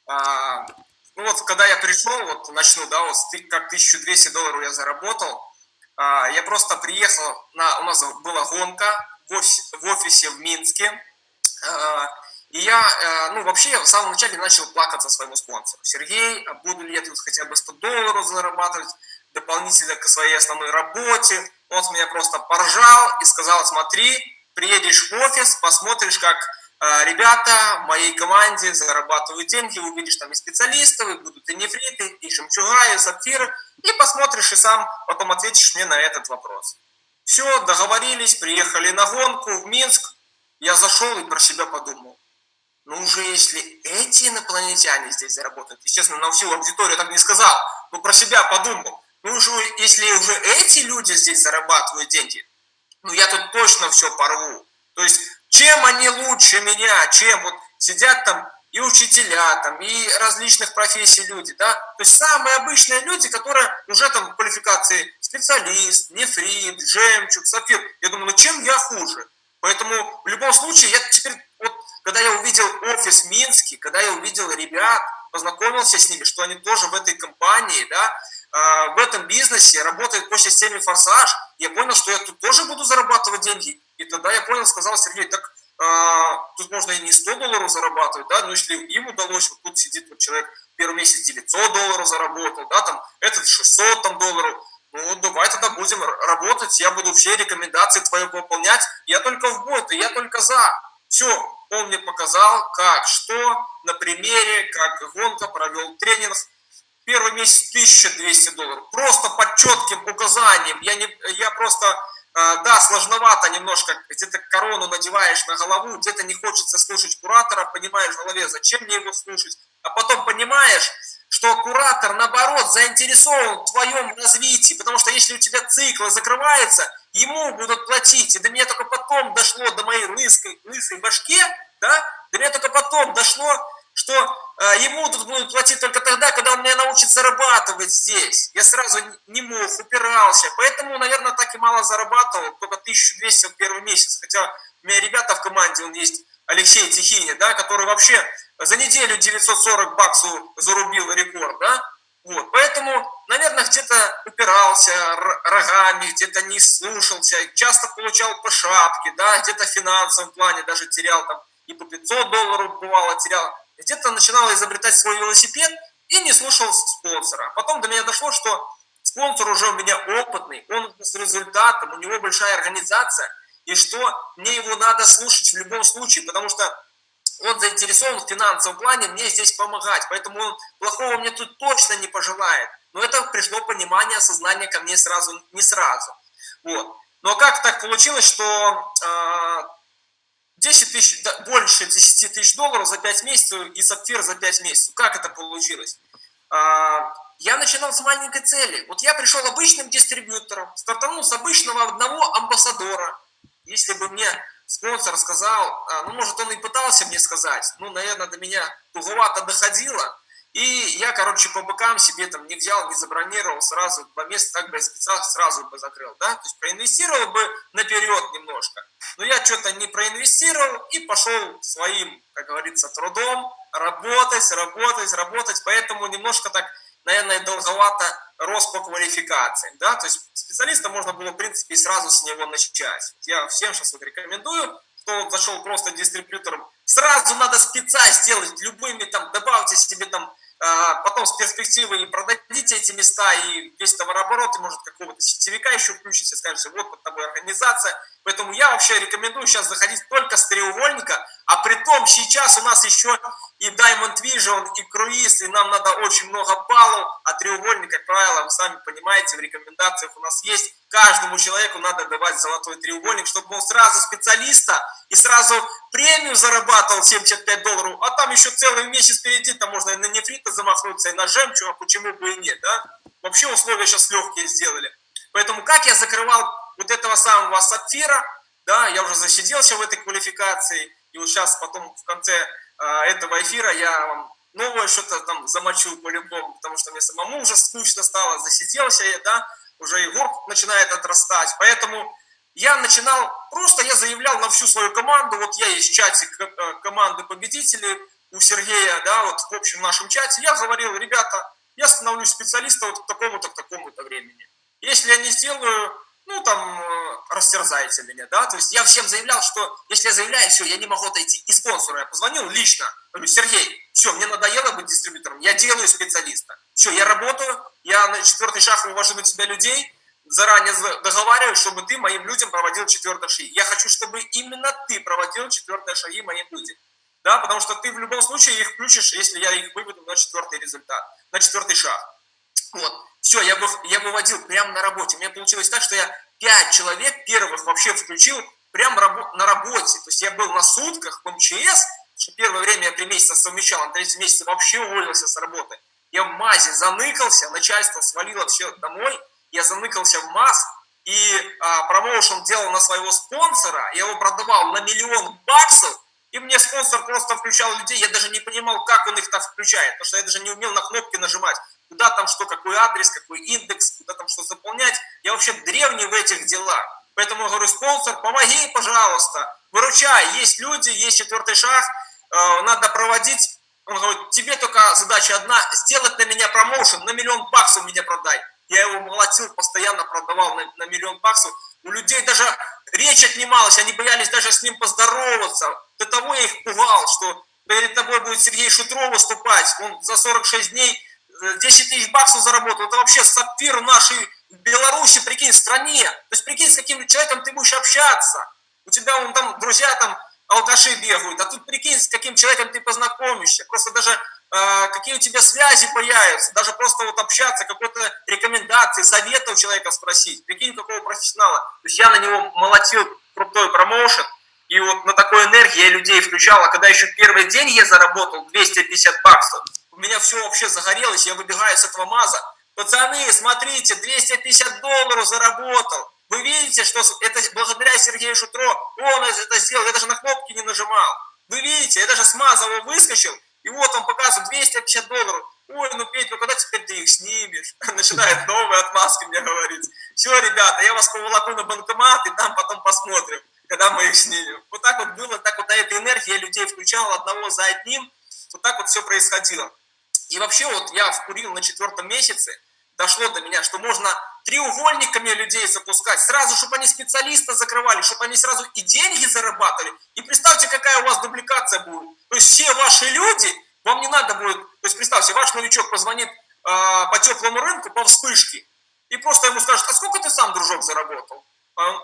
А, ну вот, когда я пришел, вот начну, да, вот как 1200 долларов я заработал, а, я просто приехал, на, у нас была гонка в офисе в, Минске, а, и я, э, ну, вообще, в самом начале начал плакаться своему спонсору. Сергей, буду ли я тут хотя бы 100 долларов зарабатывать дополнительно к своей основной работе? Он с меня просто поржал и сказал, смотри, приедешь в офис, посмотришь, как э, ребята в моей команде зарабатывают деньги, увидишь там и специалистов, и будут и нефриты, и жемчуга, и сапфиры, и посмотришь, и сам потом ответишь мне на этот вопрос. Все, договорились, приехали на гонку в Минск, я зашел и про себя подумал. Ну уже если эти инопланетяне здесь заработают, естественно, на всю аудиторию так не сказал, но про себя подумал. Ну уже если уже эти люди здесь зарабатывают деньги, ну я тут точно все порву. То есть, чем они лучше меня, чем вот сидят там и учителя, там, и различных профессий люди, да, то есть самые обычные люди, которые уже там квалификации специалист, нефрит, жемчуг, сапфир, я думаю, ну чем я хуже? Поэтому в любом случае, я теперь, вот, когда я увидел офис Минский, когда я увидел ребят, познакомился с ними, что они тоже в этой компании, да, в этом бизнесе, работает по системе «Форсаж», я понял, что я тут тоже буду зарабатывать деньги. И тогда я понял, сказал Сергей, так а, тут можно и не 100 долларов зарабатывать, да, но если им удалось, вот тут сидит вот человек, первый месяц 900 долларов заработал, да, там, этот 600 там, долларов, Ну, давай тогда будем работать, я буду все рекомендации твои выполнять. Я только в бой, я только за. Все, он мне показал, как, что, на примере, как гонка, провел тренинг. Первый месяц 1200 долларов. Просто под четким указанием. Я, не, я просто, э, да, сложновато немножко. Где-то корону надеваешь на голову, где-то не хочется слушать куратора, понимаешь в голове, зачем мне его слушать. А потом понимаешь, что куратор, наоборот, заинтересован в твоем развитии, потому что если у тебя циклы закрываются, ему будут платить. И до меня только потом дошло, до моей лысой, лысой башке, да, до меня только потом дошло, что ему тут будут платить только тогда, когда он меня научит зарабатывать здесь. Я сразу не мог, упирался. Поэтому, наверное, так и мало зарабатывал, только 1200 в первый месяц. Хотя у меня ребята в команде, он есть Алексей Тихиня, да, который вообще за неделю 940 баксов зарубил рекорд, да? Вот, поэтому, наверное, где-то упирался рогами, где-то не слушался, часто получал по шапке, да, где-то в финансовом плане даже терял там и по 500 долларов бывало терял, где-то начинал изобретать свой велосипед и не слушал спонсора. Потом до меня дошло, что спонсор уже у меня опытный, он с результатом, у него большая организация, и что мне его надо слушать в любом случае, потому что он заинтересован в финансовом плане мне здесь помогать, поэтому он плохого мне тут точно не пожелает. Но это пришло понимание, осознание ко мне сразу, не сразу. Вот. Но как так получилось, что э, 10 тысяч, больше 10 тысяч долларов за 5 месяцев и сапфир за 5 месяцев? Как это получилось? Э, я начинал с маленькой цели. Вот я пришел обычным дистрибьютором, стартанул с обычного одного амбассадора. Если бы мне спонсор сказал, а, ну, может, он и пытался мне сказать, ну, наверное, до меня туговато доходило, и я, короче, по бокам себе там не взял, не забронировал, сразу по месту так бы специально сразу бы закрыл, да, то есть проинвестировал бы наперед немножко, но я что-то не проинвестировал и пошел своим, как говорится, трудом работать, работать, работать, поэтому немножко так наверное, долговато рос по квалификации, да, то есть специалиста можно было, в принципе, сразу с него начать. Я всем сейчас вот рекомендую, кто зашел просто дистрибьютором, сразу надо спеца сделать, любыми там, добавьте себе там потом с перспективой продадите эти места и весь товарооборот, и может какого-то сетевика еще включите, скажете, вот под тобой организация. Поэтому я вообще рекомендую сейчас заходить только с треугольника, а при том сейчас у нас еще и Diamond Vision, и круиз, и нам надо очень много баллов, а треугольник, как правило, вы сами понимаете, в рекомендациях у нас есть, каждому человеку надо давать золотой треугольник, чтобы он сразу специалиста и сразу премию зарабатывал 75 долларов, а там еще целый месяц впереди, там можно и на нефрита замахнуться, и на жемчуг, а почему бы и нет, да? Вообще условия сейчас легкие сделали. Поэтому как я закрывал вот этого самого сапфира, да, я уже засиделся в этой квалификации, и вот сейчас потом в конце э, этого эфира я вам новое что-то там замочу по-любому, потому что мне самому уже скучно стало, засиделся я, да, уже и горб начинает отрастать, поэтому я начинал, просто я заявлял на всю свою команду, вот я есть чате э, команды победителей у Сергея, да, вот в общем нашем чате, я говорил, ребята, я становлюсь специалистом вот к такому-то, к такому-то времени. Если я не сделаю, ну, там, э, растерзайте меня, да, то есть я всем заявлял, что если я заявляю, все, я не могу отойти. И спонсору я позвонил лично, говорю, Сергей, все, мне надоело быть дистрибьютором, я делаю специалиста. Все, я работаю, я на четвертый шаг вывожу на тебя людей, заранее договариваюсь, чтобы ты моим людям проводил четвертые шаги. Я хочу, чтобы именно ты проводил четвертые шаги моим людям. Да, потому что ты в любом случае их включишь, если я их выведу на четвертый результат, на четвертый шаг. Вот. Все, я, бы, я выводил прямо на работе. У меня получилось так, что я пять человек первых вообще включил прямо на работе. То есть я был на сутках в МЧС, что первое время я три месяца совмещал, а на третьем месяце вообще уволился с работы. Я в МАЗе заныкался, начальство свалило все домой, я заныкался в МАЗ, и а, промоушен делал на своего спонсора, я его продавал на миллион баксов, и мне спонсор просто включал людей, я даже не понимал, как он их там включает, потому что я даже не умел на кнопки нажимать, куда там что, какой адрес, какой индекс, куда там что заполнять. Я вообще древний в этих делах. Поэтому я говорю, спонсор, помоги, пожалуйста, выручай, есть люди, есть четвертый шаг, э, надо проводить. Он говорит, тебе только задача одна, сделать на меня промоушен, на миллион баксов меня продай. Я его молотил, постоянно продавал на, на миллион баксов. У людей даже речь отнималась, они боялись даже с ним поздороваться. До того я их пугал, что перед тобой будет Сергей Шутров выступать. Он за 46 дней 10 э, тысяч баксов заработал. Это вообще сапфир нашей Беларуси, прикинь, стране. То есть прикинь, с каким человеком ты будешь общаться. У тебя вон там друзья там алкаши бегают, а тут прикинь, с каким человеком ты познакомишься. Просто даже э, какие у тебя связи появятся, даже просто вот общаться, какой-то рекомендации, совета у человека спросить. Прикинь, какого профессионала. То есть я на него молотил крутой промоушен, и вот на такой энергии я людей включал, а когда еще первый день я заработал 250 баксов, меня все вообще загорелось, я выбегаю с этого маза. Пацаны, смотрите, 250 долларов заработал. Вы видите, что это благодаря Сергею Шутро он это сделал, я даже на кнопки не нажимал. Вы видите, я даже с Мазова выскочил, и вот он показывает 250 долларов. Ой, ну Петь, ну когда теперь ты их снимешь? Начинает новые отмазки мне говорить. Все, ребята, я вас поволоку на банкомат, и там потом посмотрим, когда мы их снимем. Вот так вот было, так вот на этой энергии я людей включал одного за одним. Вот так вот все происходило. И вообще вот я вкурил на четвертом месяце, дошло до меня, что можно треугольниками людей запускать, сразу, чтобы они специалиста закрывали, чтобы они сразу и деньги зарабатывали. И представьте, какая у вас дубликация будет. То есть все ваши люди, вам не надо будет, то есть представьте, ваш новичок позвонит э, по теплому рынку, по вспышке, и просто ему скажет, а сколько ты сам, дружок, заработал? А а,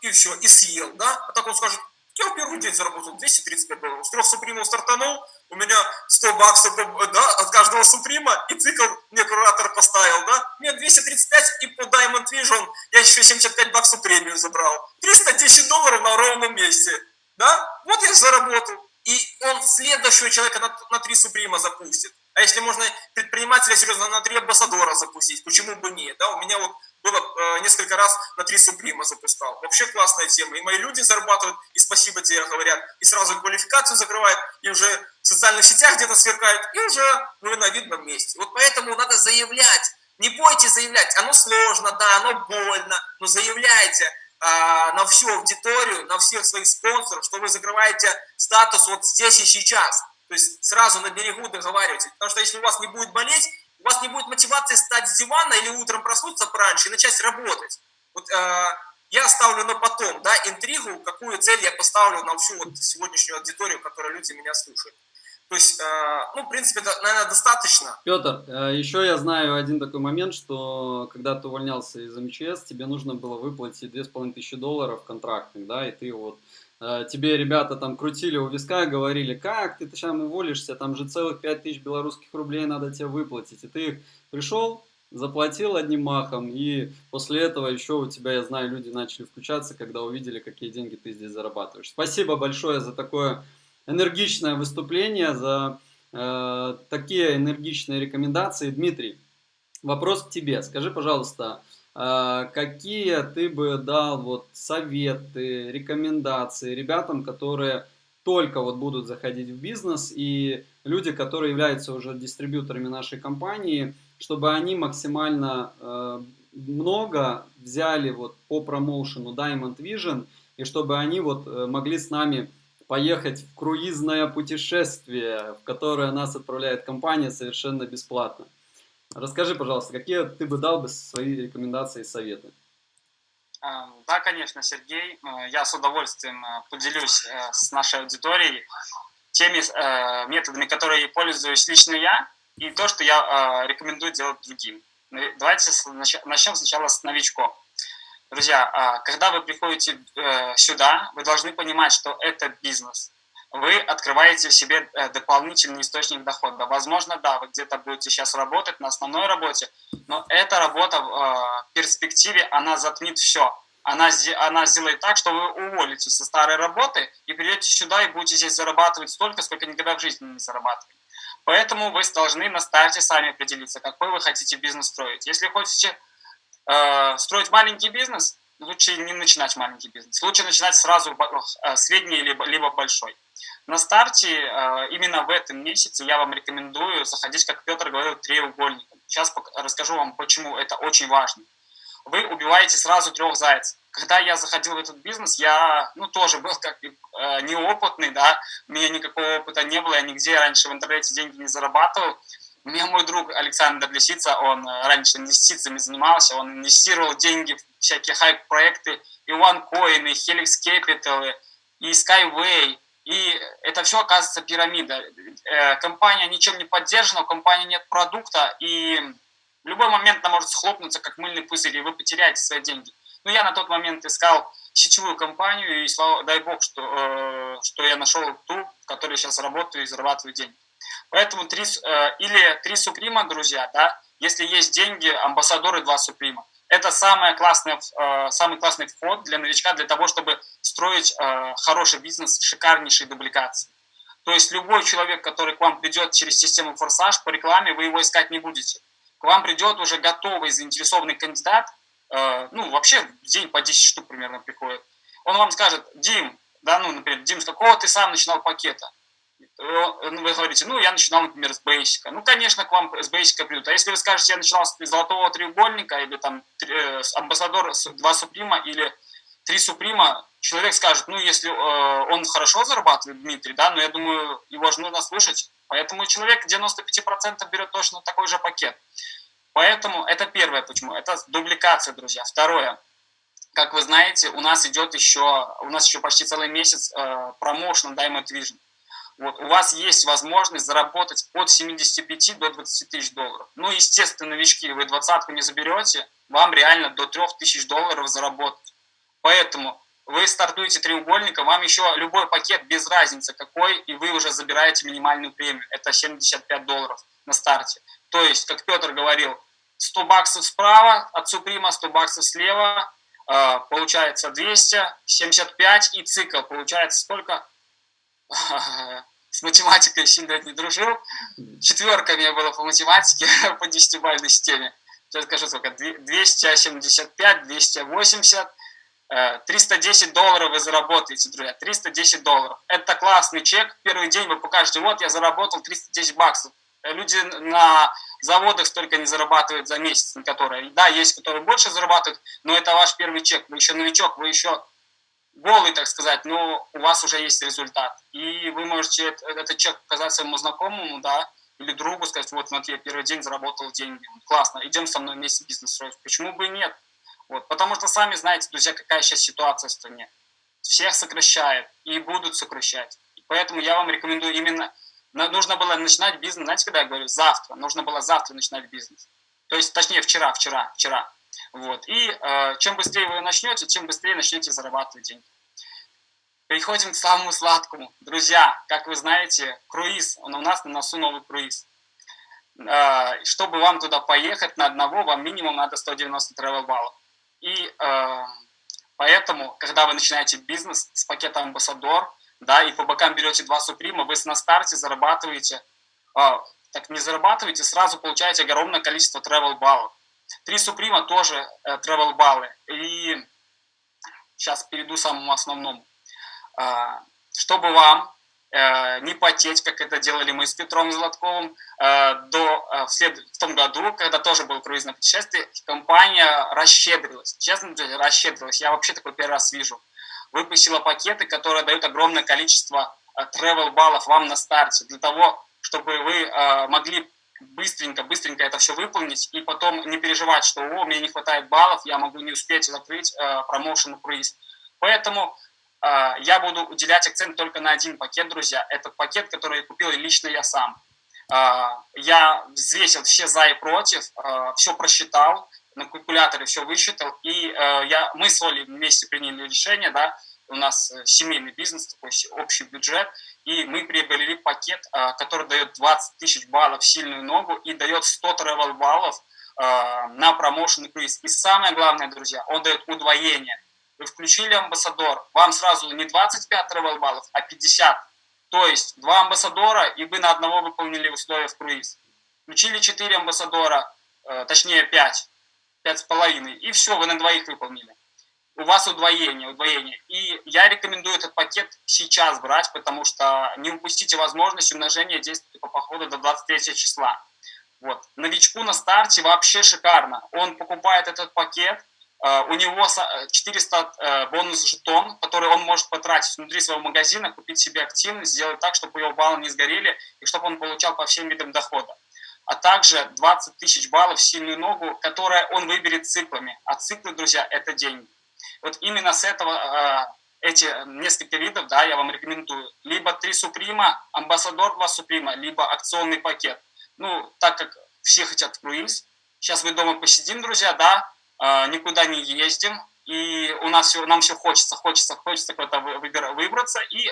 и все, и съел, да? А так он скажет, я в первый день заработал 235 долларов. С трех супримов стартанул, у меня 100 баксов да, от каждого суприма, и цикл мне куратор поставил, да. Мне 235, и по Diamond Vision я еще 75 баксов премию забрал. 310 долларов на ровном месте, да. Вот я заработал. И он следующего человека на, на 3 суприма запустит. А если можно предпринимателя серьезно на 3 амбассадора запустить, почему бы нет, да. У меня вот было э, несколько раз на три суприма запускал. Вообще классная тема. И мои люди зарабатывают, и спасибо тебе говорят, и сразу квалификацию закрывают, и уже в социальных сетях где-то сверкают, и уже вы на видном месте. Вот поэтому надо заявлять. Не бойтесь заявлять. Оно сложно, да, оно больно, но заявляйте э, на всю аудиторию, на всех своих спонсоров, что вы закрываете статус вот здесь и сейчас. То есть сразу на берегу договаривайтесь. Потому что если у вас не будет болеть, у вас не будет мотивации встать с дивана или утром проснуться пораньше и начать работать. Вот э, я оставлю на потом, да, интригу, какую цель я поставлю на всю вот сегодняшнюю аудиторию, которая люди меня слушают. То есть, э, ну, в принципе, это, наверное, достаточно. Петр, э, еще я знаю один такой момент, что когда ты увольнялся из МЧС, тебе нужно было выплатить 2500 долларов контрактных, да, и ты вот тебе ребята там крутили у виска, говорили, как ты там уволишься, там же целых 5000 белорусских рублей надо тебе выплатить. И ты пришел, заплатил одним махом, и после этого еще у тебя, я знаю, люди начали включаться, когда увидели, какие деньги ты здесь зарабатываешь. Спасибо большое за такое энергичное выступление, за э, такие энергичные рекомендации. Дмитрий, вопрос к тебе. Скажи, пожалуйста, какие ты бы дал вот советы, рекомендации ребятам, которые только вот будут заходить в бизнес и люди, которые являются уже дистрибьюторами нашей компании, чтобы они максимально э, много взяли вот по промоушену Diamond Vision и чтобы они вот э, могли с нами поехать в круизное путешествие, в которое нас отправляет компания совершенно бесплатно. Расскажи, пожалуйста, какие ты бы дал бы свои рекомендации и советы? А, да, конечно, Сергей. Э, я с удовольствием э, поделюсь э, с нашей аудиторией теми методами, которые пользуюсь лично я, и то, что я рекомендую делать другим. Ну, давайте начнем сначала с новичков. Друзья, когда вы приходите сюда, вы должны понимать, что это бизнес вы открываете себе э, дополнительный источник дохода. Возможно, да, вы где-то будете сейчас работать на основной работе, но эта работа э, в перспективе, она затмит все. Она, она сделает так, что вы уволитесь со старой работы и придете сюда и будете здесь зарабатывать столько, сколько никогда в жизни не зарабатывали. Поэтому вы должны на старте сами определиться, какой вы хотите бизнес строить. Если хотите э, строить маленький бизнес, лучше не начинать маленький бизнес. Лучше начинать сразу э, средний либо, либо большой. На старте, э, именно в этом месяце, я вам рекомендую заходить, как Петр говорил, треугольником. Сейчас расскажу вам, почему это очень важно. Вы убиваете сразу трех зайцев. Когда я заходил в этот бизнес, я, ну, тоже был как э, неопытный, да, у меня никакого опыта не было, я нигде раньше в интернете деньги не зарабатывал. Меня мой друг Александр Лисица, он э, раньше инвестициями занимался, он инвестировал деньги в всякие хайп-проекты, и OneCoin, и Helix Capital, и Skyway, и это все оказывается пирамида. Э, компания ничем не поддержана, у компании нет продукта, и В любой момент она может схлопнуться, как мыльный пузырь, и вы потеряете свои деньги. Ну, я на тот момент искал сетевую компанию, и слава, дай бог, что, э, что я нашел ту, в которой сейчас работаю и зарабатываю деньги. Поэтому три, э, или три суприма, друзья, да, если есть деньги, амбассадоры два суприма. Это самое классное, э, самый классный вход для новичка, для того, чтобы строить э, хороший бизнес, шикарнейшие дубликации. То есть любой человек, который к вам придет через систему «Форсаж» по рекламе, вы его искать не будете. К вам придет уже готовый, заинтересованный кандидат, ну, вообще в день по 10 штук примерно приходит. Он вам скажет, Дим, да, ну, например, Дим, с какого ты сам начинал пакета? Вы говорите, ну, я начинал, например, с бейсика. Ну, конечно, к вам с бейсика придут. А если вы скажете, я начинал с золотого треугольника, или там э, амбассадор, два суприма, или три суприма, человек скажет, ну, если э, он хорошо зарабатывает, Дмитрий, да, но я думаю, его же нужно слышать. Поэтому человек 95% берет точно такой же пакет. Поэтому это первое почему. Это дубликация, друзья. Второе. Как вы знаете, у нас идет еще, у нас еще почти целый месяц э, промоушен Diamond Vision. Вот, у вас есть возможность заработать от 75 до 20 тысяч долларов. Ну, естественно, новички, вы двадцатку не заберете, вам реально до 3 тысяч долларов заработать. Поэтому вы стартуете треугольником, вам еще любой пакет, без разницы какой, и вы уже забираете минимальную премию. Это 75 долларов на старте. То есть, как Петр говорил, 100 баксов справа от Суприма, 100 баксов слева, э, получается 200, 75 и цикл получается сколько? С математикой сильно не дружил. Четверка у меня была по математике по 10-бальной системе. Сейчас скажу сколько, 275, 280, 310 долларов вы заработаете, друзья, 310 долларов. Это классный чек. Первый день вы покажете, вот я заработал 310 баксов. Э, люди на заводах столько не зарабатывают за месяц, на которые, да, есть, которые больше зарабатывают, но это ваш первый чек. Вы еще новичок, вы еще голый, так сказать, но у вас уже есть результат. И вы можете этот чек показать своему знакомому, да, или другу, сказать, вот, смотри, я первый день заработал деньги, классно, идем со мной вместе бизнес строить. Почему бы и нет? Вот, потому что сами знаете, друзья, какая сейчас ситуация в стране. Всех сокращают и будут сокращать. Поэтому я вам рекомендую именно, нужно было начинать бизнес, знаете, когда я говорю, завтра, нужно было завтра начинать бизнес. То есть, точнее, вчера, вчера, вчера. Вот. И э, чем быстрее вы начнете, тем быстрее начнете зарабатывать деньги. Переходим к самому сладкому. Друзья, как вы знаете, круиз, он у нас на носу новый круиз. Э, чтобы вам туда поехать на одного, вам минимум надо 190 travel баллов. И э, поэтому, когда вы начинаете бизнес с пакетом амбассадор, да, и по бокам берете два суприма, вы на старте зарабатываете, э, так не зарабатываете, сразу получаете огромное количество travel баллов. Три суприма тоже э, travel баллы. И сейчас перейду к самому основному. Э, чтобы вам Э, не потеть, как это делали мы с Петром Золотковым э, до, э, в, след, в том году, когда тоже был круизное путешествие, компания расщедрилась. Честно говоря, расщедрилась. Я вообще такой первый раз вижу. Выпустила пакеты, которые дают огромное количество travel баллов вам на старте, для того, чтобы вы могли быстренько, быстренько это все выполнить и потом не переживать, что о, мне не хватает баллов, я могу не успеть закрыть промоушен круиз. Поэтому а, я буду уделять акцент только на один пакет, друзья. Это пакет, который купил лично я сам. А, я взвесил все за и против, а, все просчитал, на калькуляторе все высчитал, и я, мы с Олей вместе приняли решение, да, у нас э, семейный бизнес, такой общий бюджет, и мы приобрели пакет, который дает 20 тысяч баллов сильную ногу и дает 100 travel баллов на промоушен круиз. И самое главное, друзья, он дает удвоение – вы включили амбассадор, вам сразу не 25 travel баллов, а 50. То есть два амбассадора, и вы на одного выполнили условия в круиз. Включили 4 амбассадора, э, точнее 5, 5,5, и все, вы на двоих выполнили. У вас удвоение, удвоение. И я рекомендую этот пакет сейчас брать, потому что не упустите возможность умножения действия по походу до 23 числа. Вот. Новичку на старте вообще шикарно. Он покупает этот пакет, Э, у него 400 э, э, бонус жетон, который он может потратить внутри своего магазина, купить себе активность, сделать так, чтобы его баллы не сгорели и чтобы он получал по всем видам дохода. А также 20 тысяч баллов в сильную ногу, которая он выберет циклами. А циклы, друзья, это деньги. Вот именно с этого эти несколько видов, да, я вам рекомендую. Либо три суприма, амбассадор два суприма, либо акционный пакет. Ну, так как все хотят круиз, сейчас мы дома посидим, друзья, да, э, никуда не ездим, и у нас все, нам все хочется, хочется, хочется куда-то выбраться, и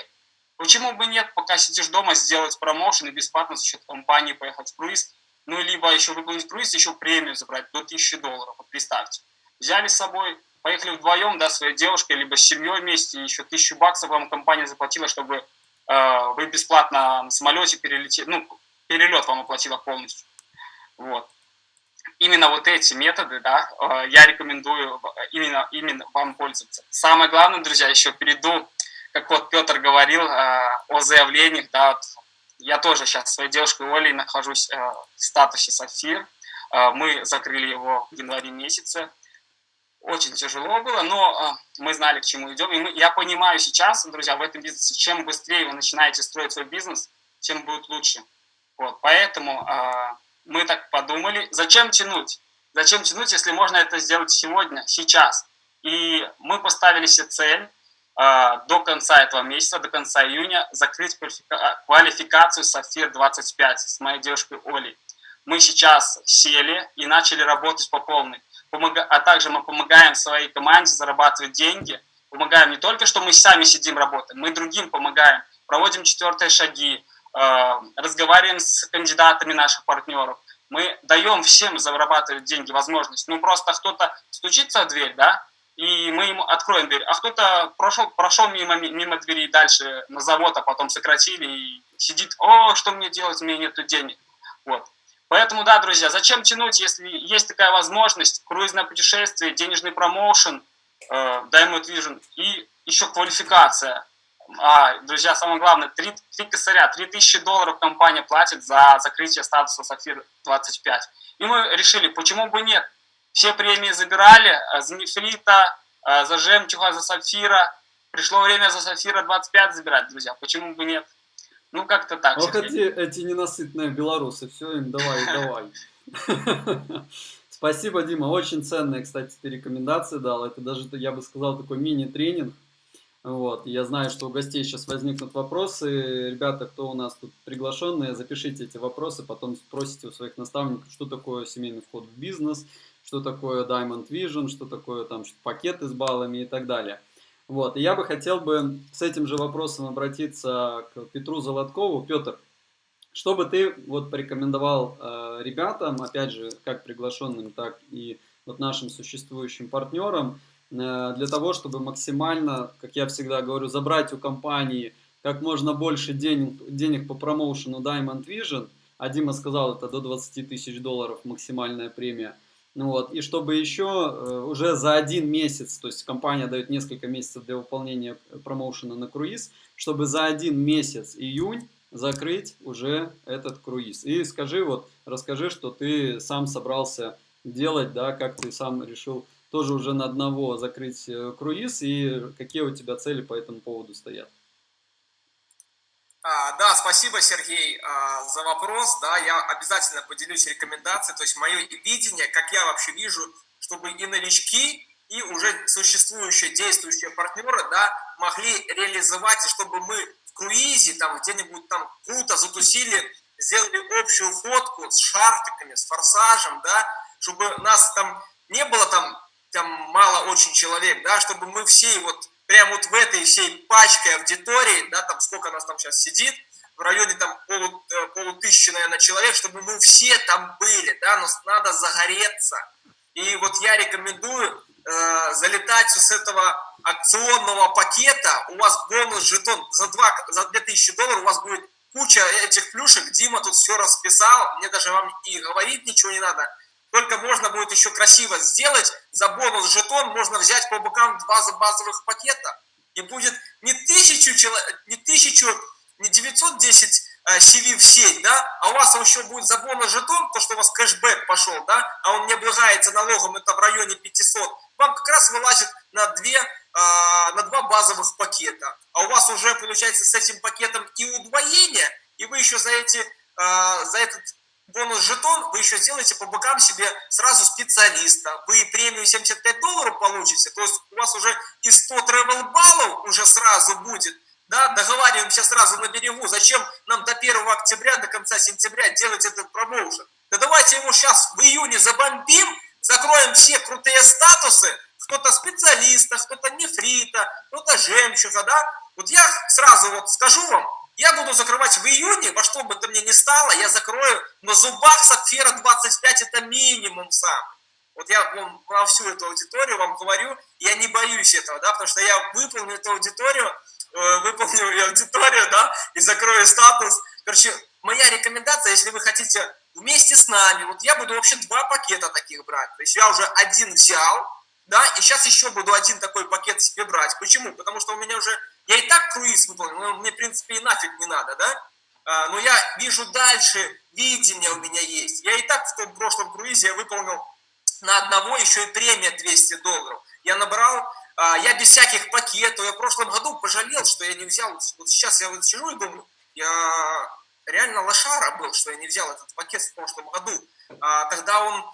почему бы нет, пока сидишь дома, сделать промоушен и бесплатно за счет компании поехать в круиз, ну, либо еще выполнить круиз, еще премию забрать до 1000 долларов, вот представьте. Взяли с собой, поехали вдвоем, да, своей девушкой, либо с семьей вместе, еще 1000 баксов вам компания заплатила, чтобы э, вы бесплатно на самолете перелетели, ну, перелет вам оплатила полностью. Вот. Именно вот эти методы, да, э, я рекомендую именно, именно вам пользоваться. Самое главное, друзья, еще перейду, как вот Петр говорил э, о заявлениях, да, вот я тоже сейчас своей девушкой Олей нахожусь э, в статусе Сафир. Э, мы закрыли его в январе месяце. Очень тяжело было, но э, мы знали, к чему идем. И мы, я понимаю сейчас, друзья, в этом бизнесе, чем быстрее вы начинаете строить свой бизнес, тем будет лучше. Вот, поэтому э, мы так подумали, зачем тянуть? Зачем тянуть, если можно это сделать сегодня, сейчас? И мы поставили себе цель а, до конца этого месяца, до конца июня, закрыть квалификацию Сафир-25 с моей девушкой Олей. Мы сейчас сели и начали работать по полной. А также мы помогаем своей команде зарабатывать деньги. Помогаем не только, что мы сами сидим, работаем, мы другим помогаем. Проводим четвертые шаги, а, разговариваем с кандидатами наших партнеров. Мы даем всем зарабатывать деньги, возможность. Ну, просто кто-то стучится в дверь, да, и мы ему откроем дверь. А кто-то прошел, прошел мимо, мимо двери дальше на завод, а потом сократили и сидит, о, что мне делать, у меня нет денег. Вот. Поэтому, да, друзья, зачем тянуть, если есть такая возможность, круизное путешествие, денежный промоушен, э, Diamond Vision и еще квалификация. А, друзья, самое главное, 3, 3 косаря, 3000 долларов компания платит за закрытие статуса Сафир 25. И мы решили, почему бы нет, все премии забирали, а за нефрита, а за жемчуга, за сапфира. Пришло время за сапфира 25 забирать, друзья. Почему бы нет? Ну, как-то так. Вот эти, эти ненасытные белорусы, все им давай, давай. Спасибо, Дима. Очень ценные, кстати, ты рекомендации дал. Это даже, я бы сказал, такой мини-тренинг. Вот. Я знаю, что у гостей сейчас возникнут вопросы. Ребята, кто у нас тут приглашенные, запишите эти вопросы, потом спросите у своих наставников, что такое семейный вход в бизнес, что такое Diamond Vision, что такое там пакеты с баллами и так далее. Вот, и я бы хотел бы с этим же вопросом обратиться к Петру Золоткову. Петр, что бы ты вот порекомендовал э, ребятам, опять же, как приглашенным, так и вот нашим существующим партнерам, э, для того, чтобы максимально, как я всегда говорю, забрать у компании как можно больше денег, денег по промоушену Diamond Vision, а Дима сказал, это до 20 тысяч долларов максимальная премия – вот, и чтобы еще э, уже за один месяц, то есть компания дает несколько месяцев для выполнения промоушена на круиз, чтобы за один месяц, июнь, закрыть уже этот круиз. И скажи, вот, расскажи, что ты сам собрался делать, да, как ты сам решил тоже уже на одного закрыть э, круиз, и какие у тебя цели по этому поводу стоят. А, да, спасибо, Сергей, а, за вопрос. Да, я обязательно поделюсь рекомендацией. То есть мое видение, как я вообще вижу, чтобы и новички, и уже существующие, действующие партнеры, да, могли реализовать, и чтобы мы в круизе, там, где-нибудь там круто затусили, сделали общую фотку с шартиками, с форсажем, да, чтобы нас там не было там, там мало очень человек, да, чтобы мы все вот прямо вот в этой всей пачке аудитории, да, там сколько нас там сейчас сидит, в районе там полу, э, полутысячи, наверное, человек, чтобы мы все там были, да, но надо загореться. И вот я рекомендую э, залетать с этого акционного пакета, у вас бонус жетон за, 2, за 2000 долларов, у вас будет куча этих плюшек, Дима тут все расписал, мне даже вам и говорить ничего не надо, только можно будет еще красиво сделать. За бонус жетон можно взять по бокам два базовых пакета. И будет не тысячу, не тысячу, не 910 CV в сеть, да, а у вас еще будет за бонус жетон, то, что у вас кэшбэк пошел, да, а он не облагается налогом, это в районе 500, вам как раз вылазит на, две, а, на два базовых пакета. А у вас уже получается с этим пакетом и удвоение, и вы еще за, эти, а, за этот бонус-жетон вы еще сделаете по бокам себе сразу специалиста. Вы премию 75 долларов получите, то есть у вас уже и 100 travel баллов уже сразу будет. Да, договариваемся сразу на берегу. Зачем нам до 1 октября, до конца сентября делать этот промоушен? Да давайте ему сейчас в июне забомбим, закроем все крутые статусы, кто-то специалиста, кто-то нефрита, кто-то жемчуга, да? Вот я сразу вот скажу вам, я буду закрывать в июне, во что бы то мне ни стало, я закрою на зубах сапфира 25, это минимум сам. Вот я вам про всю эту аудиторию вам говорю, я не боюсь этого, да, потому что я выполню эту аудиторию, э, выполню аудиторию, да, и закрою статус. Короче, моя рекомендация, если вы хотите вместе с нами, вот я буду вообще два пакета таких брать. То есть я уже один взял, да, и сейчас еще буду один такой пакет себе брать. Почему? Потому что у меня уже, я и так круиз выполнил, мне, в принципе, и нафиг не надо, да? А, но я вижу дальше, видение у меня есть. Я и так в том прошлом круизе я выполнил на одного еще и премия 200 долларов. Я набрал, а, я без всяких пакетов, я в прошлом году пожалел, что я не взял, вот сейчас я вот сижу и думаю, я реально лошара был, что я не взял этот пакет в прошлом году. А, тогда он,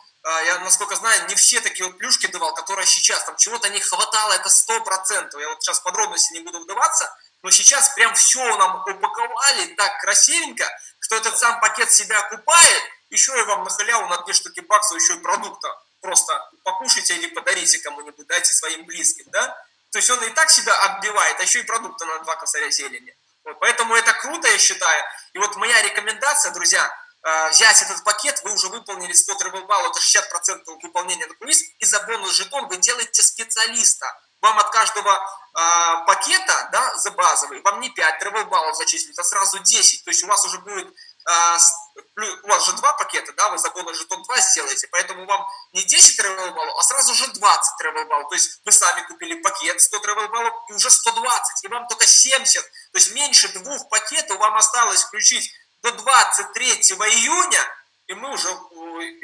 я насколько знаю, не все такие вот плюшки давал, которые сейчас, там чего-то не хватало, это сто процентов. Я вот сейчас подробности не буду вдаваться, но сейчас прям все нам упаковали так красивенько, что этот сам пакет себя окупает, еще и вам на халяву на две штуки баксов еще и продукта просто покушайте или подарите кому-нибудь, дайте своим близким, да? То есть он и так себя отбивает, а еще и продукты на два косаря зелени. Вот, поэтому это круто, я считаю. И вот моя рекомендация, друзья, взять этот пакет, вы уже выполнили 100 travel балл, это 60% выполнения на круиз, и за бонус жетон вы делаете специалиста. Вам от каждого э, пакета, да, за базовый, вам не 5 travel баллов зачислить, а сразу 10. То есть у вас уже будет а, у вас же два пакета, да, вы за бонус жетон 2 сделаете, поэтому вам не 10 travel баллов, а сразу же 20 travel баллов. То есть вы сами купили пакет 100 travel баллов и уже 120, и вам только 70. То есть меньше двух пакетов вам осталось включить до 23 июня, и мы уже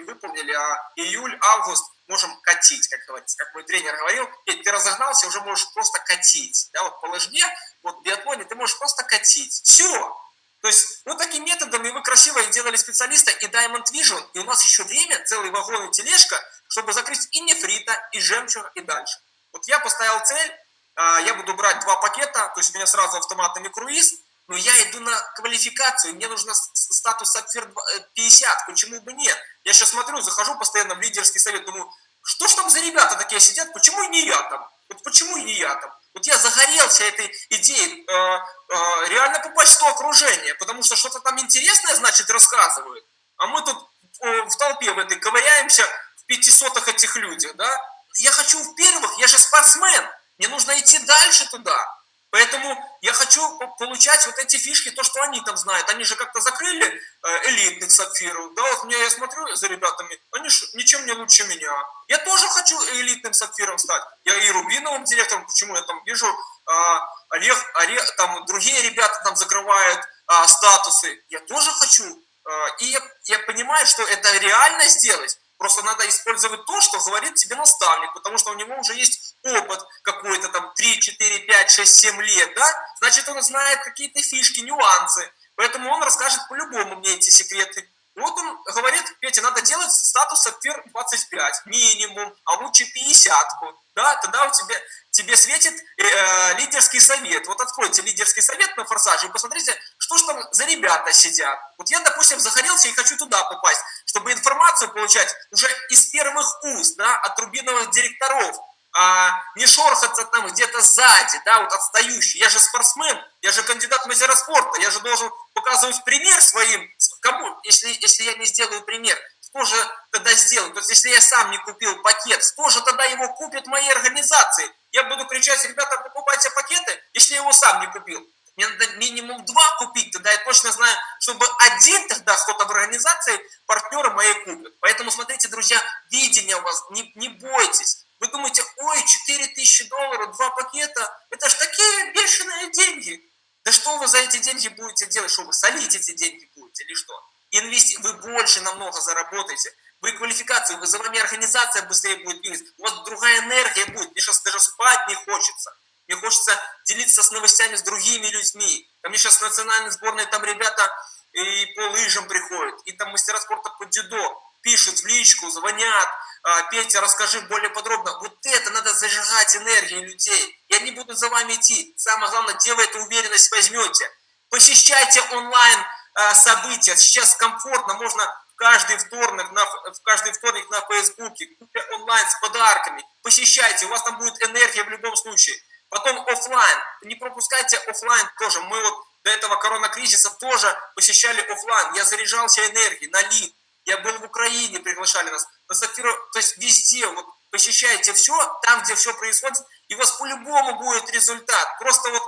выполнили а июль, август, можем катить, как говорится. Как мой тренер говорил, ты разогнался, уже можешь просто катить. Да, вот по лыжне, вот в биатлоне ты можешь просто катить. Все, то есть вот такими методами вы красиво сделали специалиста и Diamond Vision, и у нас еще время, целый вагон и тележка, чтобы закрыть и нефрита, и жемчуга, и дальше. Вот я поставил цель, а, я буду брать два пакета, то есть у меня сразу автоматами круиз, но я иду на квалификацию, мне нужно статус сапфир 50, почему бы нет? Я сейчас смотрю, захожу постоянно в лидерский совет, думаю, что ж там за ребята такие сидят, почему не я там? Вот почему не я там? Вот я загорелся этой идеей э, э, реально попасть в то окружение, потому что что-то там интересное, значит, рассказывают. А мы тут э, в толпе в этой ковыряемся в пятисотых этих людях, да? Я хочу в первых, я же спортсмен, мне нужно идти дальше туда. Поэтому я хочу получать вот эти фишки, то, что они там знают. Они же как-то закрыли э, элитных сапфиров. Да, вот мне я смотрю за ребятами, они же ничем не лучше меня. Я тоже хочу элитным сапфиром стать. Я и рубиновым директором, почему я там вижу, а, Олег, Олег, там другие ребята там закрывают а, статусы. Я тоже хочу. А, и я, я понимаю, что это реально сделать. Просто надо использовать то, что говорит тебе наставник, потому что у него уже есть опыт какой-то там 3, 4, 5, 6, 7 лет, да? Значит, он знает какие-то фишки, нюансы. Поэтому он расскажет по-любому мне эти секреты. Вот он говорит, Петя, надо делать статус сапфир 25 минимум, а лучше 50 да, тогда у тебя, тебе светит э, лидерский совет. Вот откройте лидерский совет на форсаже и посмотрите, что же там за ребята сидят. Вот я, допустим, загорелся и хочу туда попасть, чтобы информацию получать уже из первых уст, да, от рубиновых директоров, а не шорхаться там где-то сзади, да, вот отстающий. Я же спортсмен, я же кандидат мастера спорта, я же должен показывать пример своим, кому, если, если я не сделаю пример, кто же тогда сделает? То есть, если я сам не купил пакет, кто же тогда его купит моей организации? Я буду кричать, ребята, покупайте пакеты, если я его сам не купил. Мне надо минимум два купить, тогда я точно знаю, чтобы один тогда кто-то в организации, партнеры мои купят. Поэтому смотрите, друзья, видение у вас, не, не бойтесь. Вы думаете, ой, 4 тысячи долларов, два пакета, это ж такие бешеные деньги. Да что вы за эти деньги будете делать? Что вы солить эти деньги будете или что? Инвести... Вы больше намного заработаете. Вы квалификацию, вы за вами организация быстрее будет двигаться. У вас другая энергия будет. Мне сейчас даже спать не хочется. Мне хочется делиться с новостями с другими людьми. Ко мне сейчас национальной сборной там ребята и по лыжам приходят, и там мастера спорта по дзюдо пишут в личку, звонят, а, Петя, расскажи более подробно. Вот это надо зажигать энергию людей. И они будут за вами идти. Самое главное, где вы эту уверенность возьмете. Посещайте онлайн а, события. Сейчас комфортно, можно каждый вторник на, в каждый вторник на Фейсбуке, онлайн с подарками. Посещайте, у вас там будет энергия в любом случае. Потом офлайн. Не пропускайте офлайн тоже. Мы вот до этого коронакризиса тоже посещали офлайн. Я заряжался энергией на лид. Я был в Украине, приглашали нас. На Сафиру, то есть везде. Вот посещайте все, там, где все происходит, и у вас по-любому будет результат. Просто вот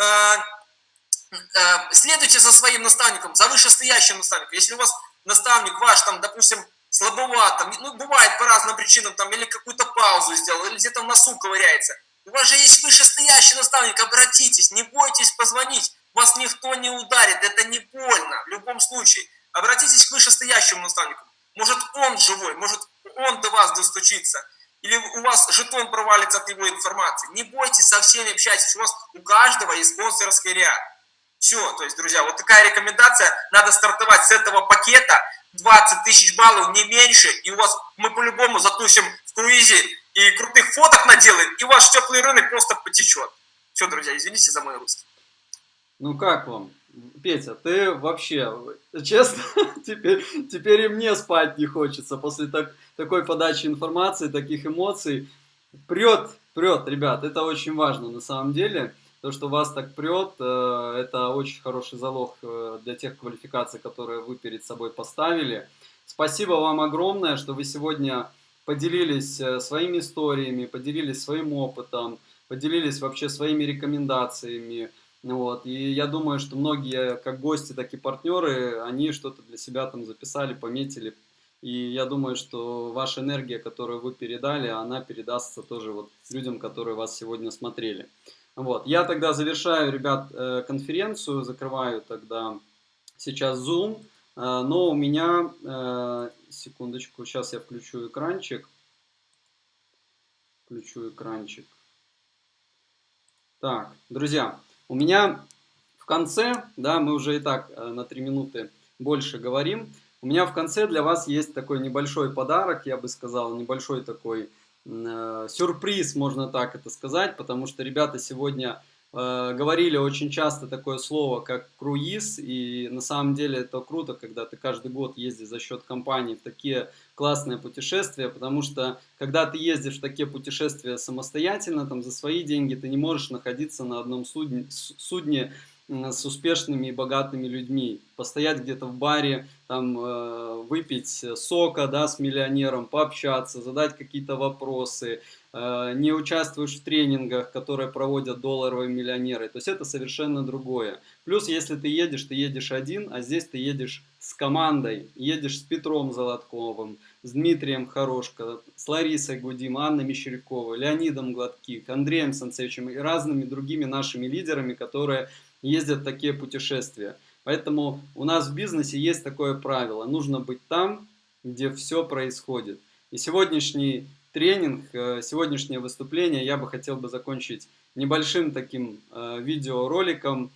э, э, следуйте за своим наставником, за вышестоящим наставником. Если у вас наставник ваш, там, допустим, слабоват, там, ну, бывает по разным причинам, там, или какую-то паузу сделал, или где-то в носу ковыряется. У вас же есть вышестоящий наставник, обратитесь, не бойтесь позвонить, вас никто не ударит, это не больно в любом случае. Обратитесь к вышестоящему наставнику. Может, он живой, может, он до вас достучится. Или у вас жетон провалится от его информации. Не бойтесь, со всеми общайтесь. У вас у каждого есть спонсорский ряд. Все, то есть, друзья, вот такая рекомендация. Надо стартовать с этого пакета. 20 тысяч баллов, не меньше. И у вас мы по-любому затусим в круизе и крутых фоток наделаем. И ваш теплый рынок просто потечет. Все, друзья, извините за мой русский. Ну как вам? Петя, ты вообще, честно, теперь, теперь и мне спать не хочется после так, такой подачи информации, таких эмоций. Прет, прет, ребят, это очень важно на самом деле. То, что вас так прет, э, это очень хороший залог э, для тех квалификаций, которые вы перед собой поставили. Спасибо вам огромное, что вы сегодня поделились э, своими историями, поделились своим опытом, поделились вообще своими рекомендациями. Вот. И я думаю, что многие, как гости, так и партнеры, они что-то для себя там записали, пометили. И я думаю, что ваша энергия, которую вы передали, она передастся тоже вот людям, которые вас сегодня смотрели. Вот. Я тогда завершаю, ребят, э, конференцию, закрываю тогда сейчас Zoom. Э, но у меня, э, секундочку, сейчас я включу экранчик. Включу экранчик. Так, друзья, у меня в конце, да, мы уже и так э, на 3 минуты больше говорим, у меня в конце для вас есть такой небольшой подарок, я бы сказал, небольшой такой э, сюрприз, можно так это сказать, потому что ребята сегодня Э, говорили очень часто такое слово, как круиз, и на самом деле это круто, когда ты каждый год ездишь за счет компании в такие классные путешествия, потому что когда ты ездишь в такие путешествия самостоятельно, там за свои деньги, ты не можешь находиться на одном судне, судне с успешными и богатыми людьми, постоять где-то в баре, там э, выпить сока, да, с миллионером, пообщаться, задать какие-то вопросы, Э, не участвуешь в тренингах, которые проводят долларовые миллионеры. То есть это совершенно другое. Плюс, если ты едешь, ты едешь один, а здесь ты едешь с командой. Едешь с Петром Золотковым, с Дмитрием Хорошко, с Ларисой Гудим, Анной Мещеряковой, Леонидом Гладких, Андреем Санцевичем и разными другими нашими лидерами, которые ездят в такие путешествия. Поэтому у нас в бизнесе есть такое правило. Нужно быть там, где все происходит. И сегодняшний тренинг, э, сегодняшнее выступление я бы хотел бы закончить небольшим таким э, видеороликом,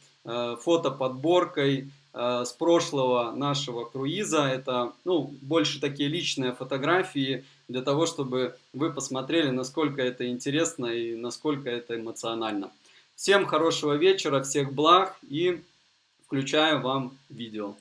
э, с прошлого нашего круиза. Это ну, больше такие личные фотографии для того, чтобы вы посмотрели, насколько это интересно и насколько это эмоционально. Всем хорошего вечера, всех благ и включаю вам видео.